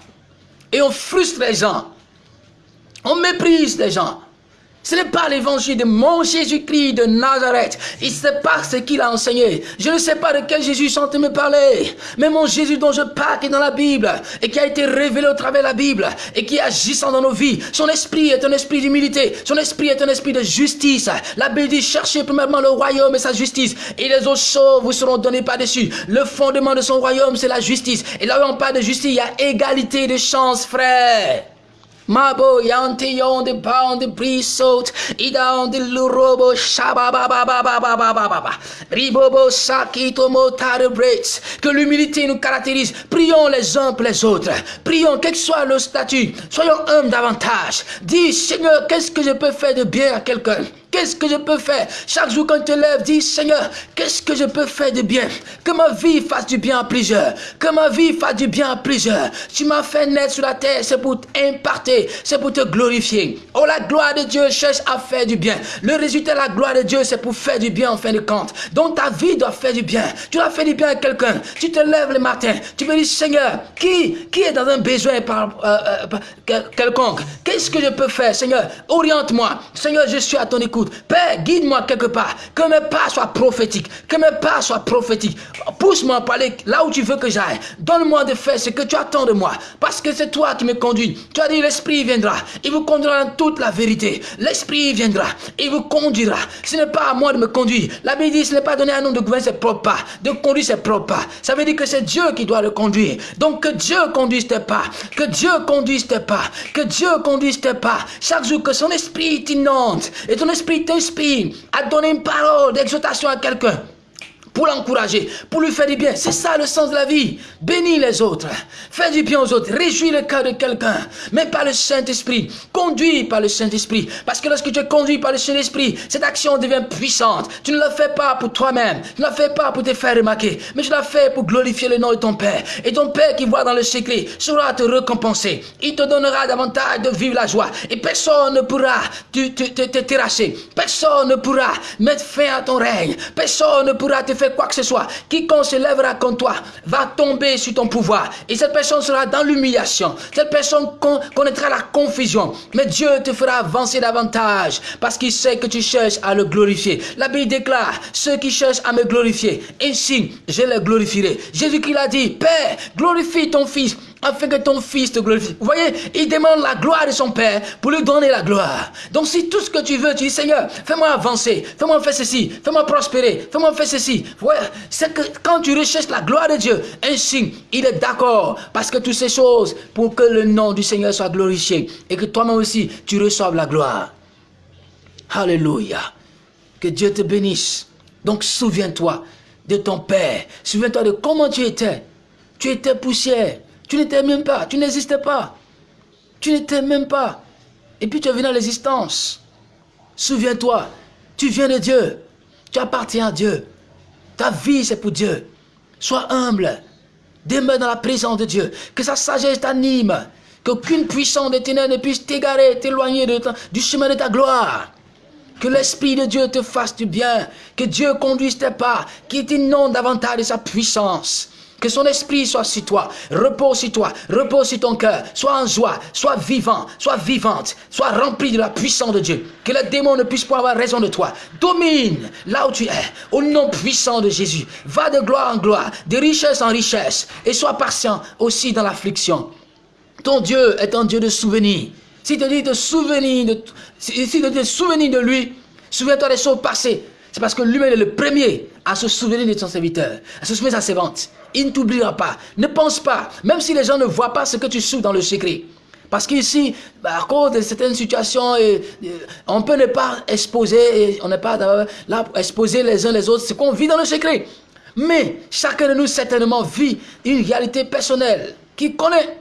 Et on frustre les gens, on méprise les gens. Ce n'est pas l'évangile de mon Jésus-Christ de Nazareth. Il sait pas ce qu'il a enseigné. Je ne sais pas de quel Jésus sont me parler. Mais mon Jésus dont je parle qui est dans la Bible et qui a été révélé au travers de la Bible et qui agissant dans nos vies. Son esprit est un esprit d'humilité. Son esprit est un esprit de justice. La Bible dit cherchez premièrement le royaume et sa justice. Et les autres choses vous seront données par-dessus. Le fondement de son royaume, c'est la justice. Et là où on parle de justice, il y a égalité de chance, frère. Mabo yanti yon de pound de brisot, ida de lurobo shababababababababa. Ribobo sakito motare breaks. Que l'humilité nous caractérise. Prions les uns pour les autres. Prions, quel que soit le statut. Soyons humbles davantage. Dis, Seigneur, qu'est-ce que je peux faire de bien à quelqu'un? Qu'est-ce que je peux faire Chaque jour quand tu te lèves, dis Seigneur, qu'est-ce que je peux faire de bien? Que ma vie fasse du bien à plusieurs. Que ma vie fasse du bien à plusieurs. Tu m'as fait naître sur la terre, c'est pour t'imparter, c'est pour te glorifier. Oh, la gloire de Dieu cherche à faire du bien. Le résultat de la gloire de Dieu, c'est pour faire du bien en fin de compte. Donc ta vie doit faire du bien. Tu dois faire du bien à quelqu'un. Tu te lèves le matin, tu me dis Seigneur, qui, qui est dans un besoin par, euh, euh, quelconque? Qu'est-ce que je peux faire Seigneur, oriente-moi. Seigneur, je suis à ton écoute. Père, guide-moi quelque part. Que mes pas soient prophétiques. Que mes pas soient prophétiques. Pousse-moi à aller là où tu veux que j'aille. Donne-moi de faire ce que tu attends de moi. Parce que c'est toi qui me conduis. Tu as dit l'Esprit viendra. Il vous conduira dans toute la vérité. L'Esprit viendra. Il vous conduira. Ce n'est pas à moi de me conduire. La Bible dit ce n'est pas donné à nous de gouverner ses propres pas. De conduire ses propres pas. Ça veut dire que c'est Dieu qui doit le conduire. Donc que Dieu conduise tes pas. Que Dieu conduise tes pas. Que Dieu conduise tes pas. Chaque jour que son esprit t'inonde et ton esprit t'inspire à donner une parole d'exhortation à quelqu'un pour l'encourager, pour lui faire du bien. C'est ça le sens de la vie. Bénis les autres. Fais du bien aux autres. Réjouis le cœur de quelqu'un. Mais par le Saint-Esprit. Conduis par le Saint-Esprit. Parce que lorsque tu es conduit par le Saint-Esprit, cette action devient puissante. Tu ne la fais pas pour toi-même. Tu ne la fais pas pour te faire remarquer. Mais tu la fais pour glorifier le nom de ton Père. Et ton Père qui voit dans le secret sera te récompenser. Il te donnera davantage de vivre la joie. Et personne ne pourra te, te terrasser. Personne ne pourra mettre fin à ton règne. Personne ne pourra te faire quoi que ce soit, quiconque se lèvera contre toi va tomber sur ton pouvoir. Et cette personne sera dans l'humiliation. Cette personne connaîtra la confusion. Mais Dieu te fera avancer davantage parce qu'il sait que tu cherches à le glorifier. La Bible déclare, ceux qui cherchent à me glorifier, ainsi je les glorifierai. Jésus-Christ a dit, Père, glorifie ton Fils afin que ton fils te glorifie. Vous voyez, il demande la gloire de son Père pour lui donner la gloire. Donc si tout ce que tu veux, tu dis Seigneur, fais-moi avancer, fais-moi faire ceci, fais-moi prospérer, fais-moi faire ceci. Ouais, c'est que quand tu recherches la gloire de Dieu, ainsi, il est d'accord parce que toutes ces choses pour que le nom du Seigneur soit glorifié et que toi-même aussi, tu reçoives la gloire. Alléluia. Que Dieu te bénisse. Donc souviens-toi de ton Père. Souviens-toi de comment tu étais. Tu étais poussière. Tu n'étais même pas, tu n'existais pas. Tu n'étais même pas. Et puis tu es venu à l'existence. Souviens-toi, tu viens de Dieu. Tu appartiens à Dieu. Ta vie, c'est pour Dieu. Sois humble. Demeure dans la présence de Dieu. Que sa sagesse t'anime. Qu'aucune puissance des ténèbres ne puisse t'égarer, t'éloigner du chemin de ta gloire. Que l'Esprit de Dieu te fasse du bien. Que Dieu conduise tes pas. Qu'il t'inonde davantage de sa puissance. Que son esprit soit sur toi, repose sur toi, repose sur ton cœur, sois en joie, sois vivant, sois vivante, sois rempli de la puissance de Dieu. Que le démon ne puisse pas avoir raison de toi. Domine là où tu es, au nom puissant de Jésus. Va de gloire en gloire, de richesse en richesse, et sois patient aussi dans l'affliction. Ton Dieu est un Dieu de souvenirs. Si te dit de dit de souvenir de lui, souviens-toi des choses passées. C'est parce que lui-même est le premier à se souvenir de son serviteur, à se souvenir de sa servante il ne t'oubliera pas. Ne pense pas, même si les gens ne voient pas ce que tu souffres dans le secret. Parce qu'ici, bah, à cause de certaines situations, on peut ne pas exposer, on n'est pas là exposer les uns les autres ce qu'on vit dans le secret. Mais chacun de nous certainement vit une réalité personnelle qui connaît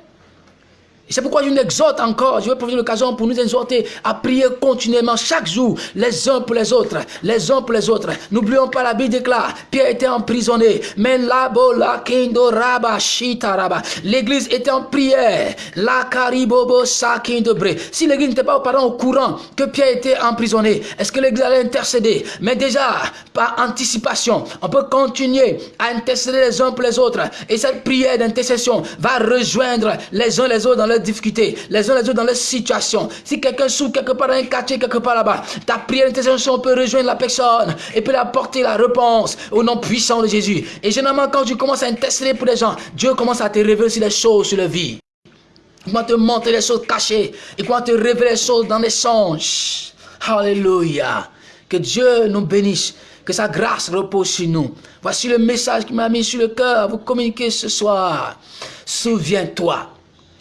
c'est pourquoi je nous exhorte encore, je vais profiter de l'occasion pour nous exhorter à prier continuellement chaque jour, les uns pour les autres, les uns pour les autres. N'oublions pas, la Bible déclare, Pierre était emprisonné, mais la kindo raba raba. L'église était en prière, la karibobo sakindobre. Si l'église n'était pas au courant que Pierre était emprisonné, est-ce que l'église allait intercéder? Mais déjà, par anticipation, on peut continuer à intercéder les uns pour les autres. Et cette prière d'intercession va rejoindre les uns les autres dans le difficultés, les uns les autres dans leurs situations. Si quelqu'un souffre quelque part dans un quartier, quelque part là-bas, ta prière d'intercession peut rejoindre la personne et peut apporter la réponse au nom puissant de Jésus. Et généralement, quand tu commences à intercéder pour les gens, Dieu commence à te révéler sur les choses sur la vie. Il va te montrer les choses cachées. Il va te révéler les choses dans les songes. Alléluia. Que Dieu nous bénisse. Que sa grâce repose sur nous. Voici le message qui m'a mis sur le cœur à vous communiquer ce soir. Souviens-toi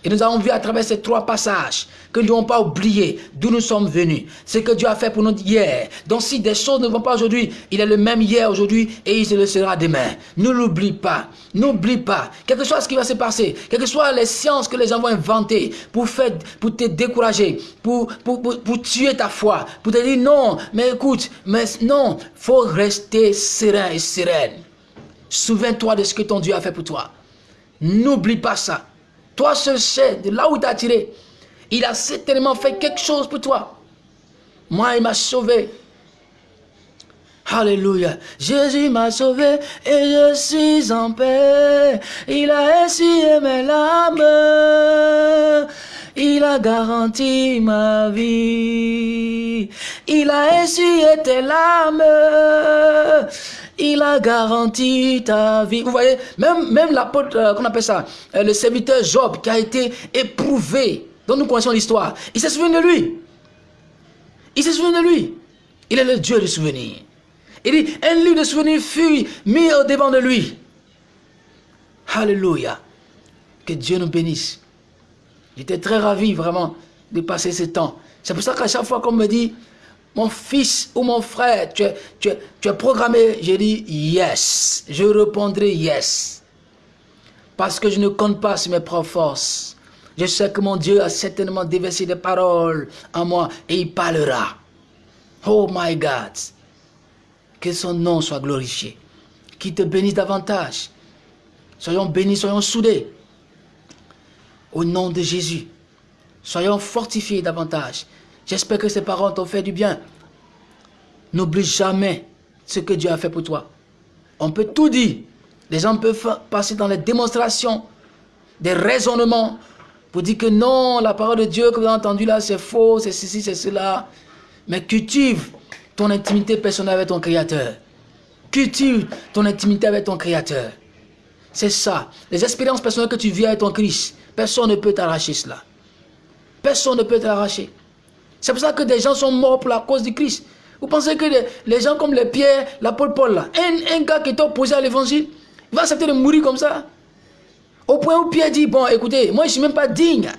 et nous avons vu à travers ces trois passages que nous n'avons pas oublié d'où nous sommes venus. Ce que Dieu a fait pour nous hier. Donc si des choses ne vont pas aujourd'hui, il est le même hier, aujourd'hui et il se le sera demain. Ne l'oublie pas. N'oublie pas. Quel que soit ce qui va se passer, quelles que soient les sciences que les gens vont inventer pour, pour te décourager, pour, pour, pour, tuer ta foi, pour te dire non, mais écoute, mais non, faut rester serein et sereine. Souviens-toi de ce que ton Dieu a fait pour toi. N'oublie pas ça. Toi seul sais de là où il t'a tiré. Il a certainement fait quelque chose pour toi. Moi, il m'a sauvé. Alléluia. Jésus m'a sauvé et je suis en paix. Il a essuyé mes larmes. Il a garanti ma vie. Il a essuyé tes larmes. Il a garanti ta vie. Vous voyez, même, même l'apôtre, euh, qu'on appelle ça, euh, le serviteur Job qui a été éprouvé, dont nous connaissons l'histoire, il s'est souvenu de lui. Il s'est souvenu de lui. Il est le Dieu du souvenir. Il dit, un livre de souvenirs fut mis au devant de lui. Alléluia. Que Dieu nous bénisse. J'étais très ravi vraiment de passer ce temps. C'est pour ça qu'à chaque fois qu'on me dit, mon fils ou mon frère, tu es, programmé, je dis yes. Je répondrai yes. Parce que je ne compte pas sur mes propres forces. Je sais que mon Dieu a certainement déversé des paroles en moi et il parlera. Oh my God. Que son nom soit glorifié. Qu'il te bénisse davantage. Soyons bénis, soyons soudés. Au nom de Jésus. Soyons fortifiés davantage. J'espère que ces paroles t'ont fait du bien. N'oublie jamais ce que Dieu a fait pour toi. On peut tout dire. Les gens peuvent passer dans les démonstrations, des raisonnements, pour dire que non, la parole de Dieu que vous avez entendue là, c'est faux, c'est ceci, c'est cela. Mais cultive ton intimité personnelle avec ton Créateur. Cultive ton intimité avec ton Créateur. C'est ça. Les expériences personnelles que tu vis avec ton Christ, personne ne peut t'arracher cela. Personne ne peut t'arracher. C'est pour ça que des gens sont morts pour la cause du Christ. Vous pensez que les, gens comme les Pierre, l'apôtre Paul, là, un, gars qui est opposé à l'évangile, il va accepter de mourir comme ça? Au point où Pierre dit, bon, écoutez, moi je ne suis même pas digne.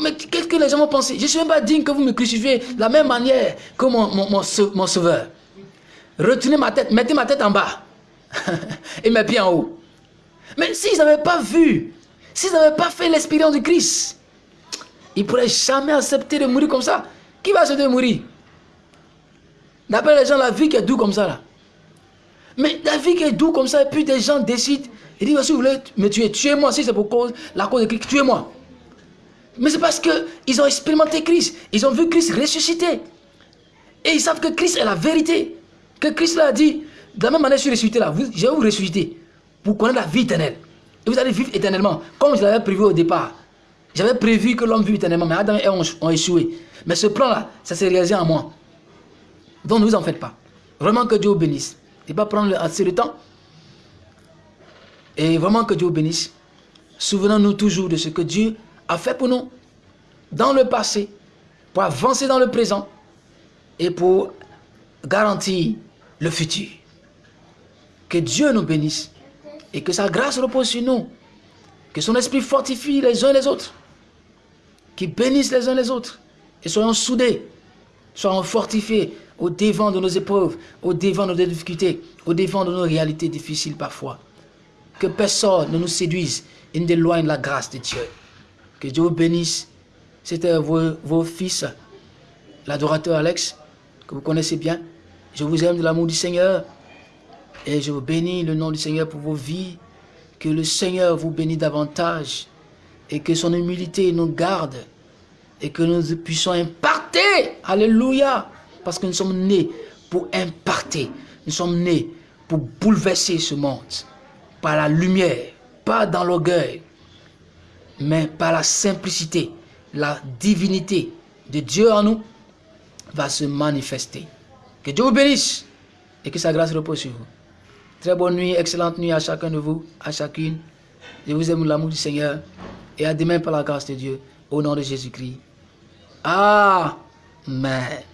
Mais qu'est-ce que les gens vont penser? Je ne suis même pas digne que vous me crucifiez de la même manière que mon, mon, sauveur. Retenez ma tête, mettez ma tête en bas [laughs] et mes pieds en haut. Mais s'ils n'avaient pas vu, s'ils n'avaient pas fait l'expérience du Christ, ils ne pourraient jamais accepter de mourir comme ça. Qui va se mourir D'après les gens, la vie qui est douce comme ça, là. Mais la vie qui est douce comme ça, et puis des gens décident, ils disent, si vous voulez me tuer, tuez-moi, si c'est pour cause, la cause de Christ, tuez-moi. Mais c'est parce qu'ils ont expérimenté Christ, ils ont vu Christ ressusciter. Et ils savent que Christ est la vérité. Que Christ l'a dit, de la même manière, je suis ressuscité là, je vais vous ressusciter pour connaître la vie éternelle. Et vous allez vivre éternellement, comme je l'avais prévu au départ. J'avais prévu que l'homme vive éternellement, mais Adam et Ève ont échoué. Mais ce plan-là, ça s'est réalisé en moi. Donc ne vous en faites pas. Vraiment que Dieu vous bénisse. Et pas prendre assez de temps. Et vraiment que Dieu vous bénisse. Souvenons-nous toujours de ce que Dieu a fait pour nous dans le passé, pour avancer dans le présent et pour garantir le futur. Que Dieu nous bénisse et que sa grâce repose sur nous. Que son esprit fortifie les uns les autres. Qu'il bénisse les uns les autres et soyons soudés, soyons fortifiés au devant de nos épreuves, au devant de nos difficultés, au devant de nos réalités difficiles parfois. Que personne ne nous séduise et n'éloigne la grâce de Dieu. Que Dieu vous bénisse. C'était vos, vos fils, l'adorateur Alex, que vous connaissez bien. Je vous aime de l'amour du Seigneur. Et je vous bénis le nom du Seigneur pour vos vies. Que le Seigneur vous bénisse davantage. Et que son humilité nous garde et que nous puissions imparter. Alléluia. Parce que nous sommes nés pour imparter. Nous sommes nés pour bouleverser ce monde. Par la lumière, pas dans l'orgueil, mais par la simplicité, la divinité de Dieu en nous va se manifester. Que Dieu vous bénisse et que sa grâce repose sur vous. Très bonne nuit, excellente nuit à chacun de vous, à chacune. Je vous aime l'amour du Seigneur et à demain par la grâce de Dieu, au nom de Jésus-Christ. आ मैं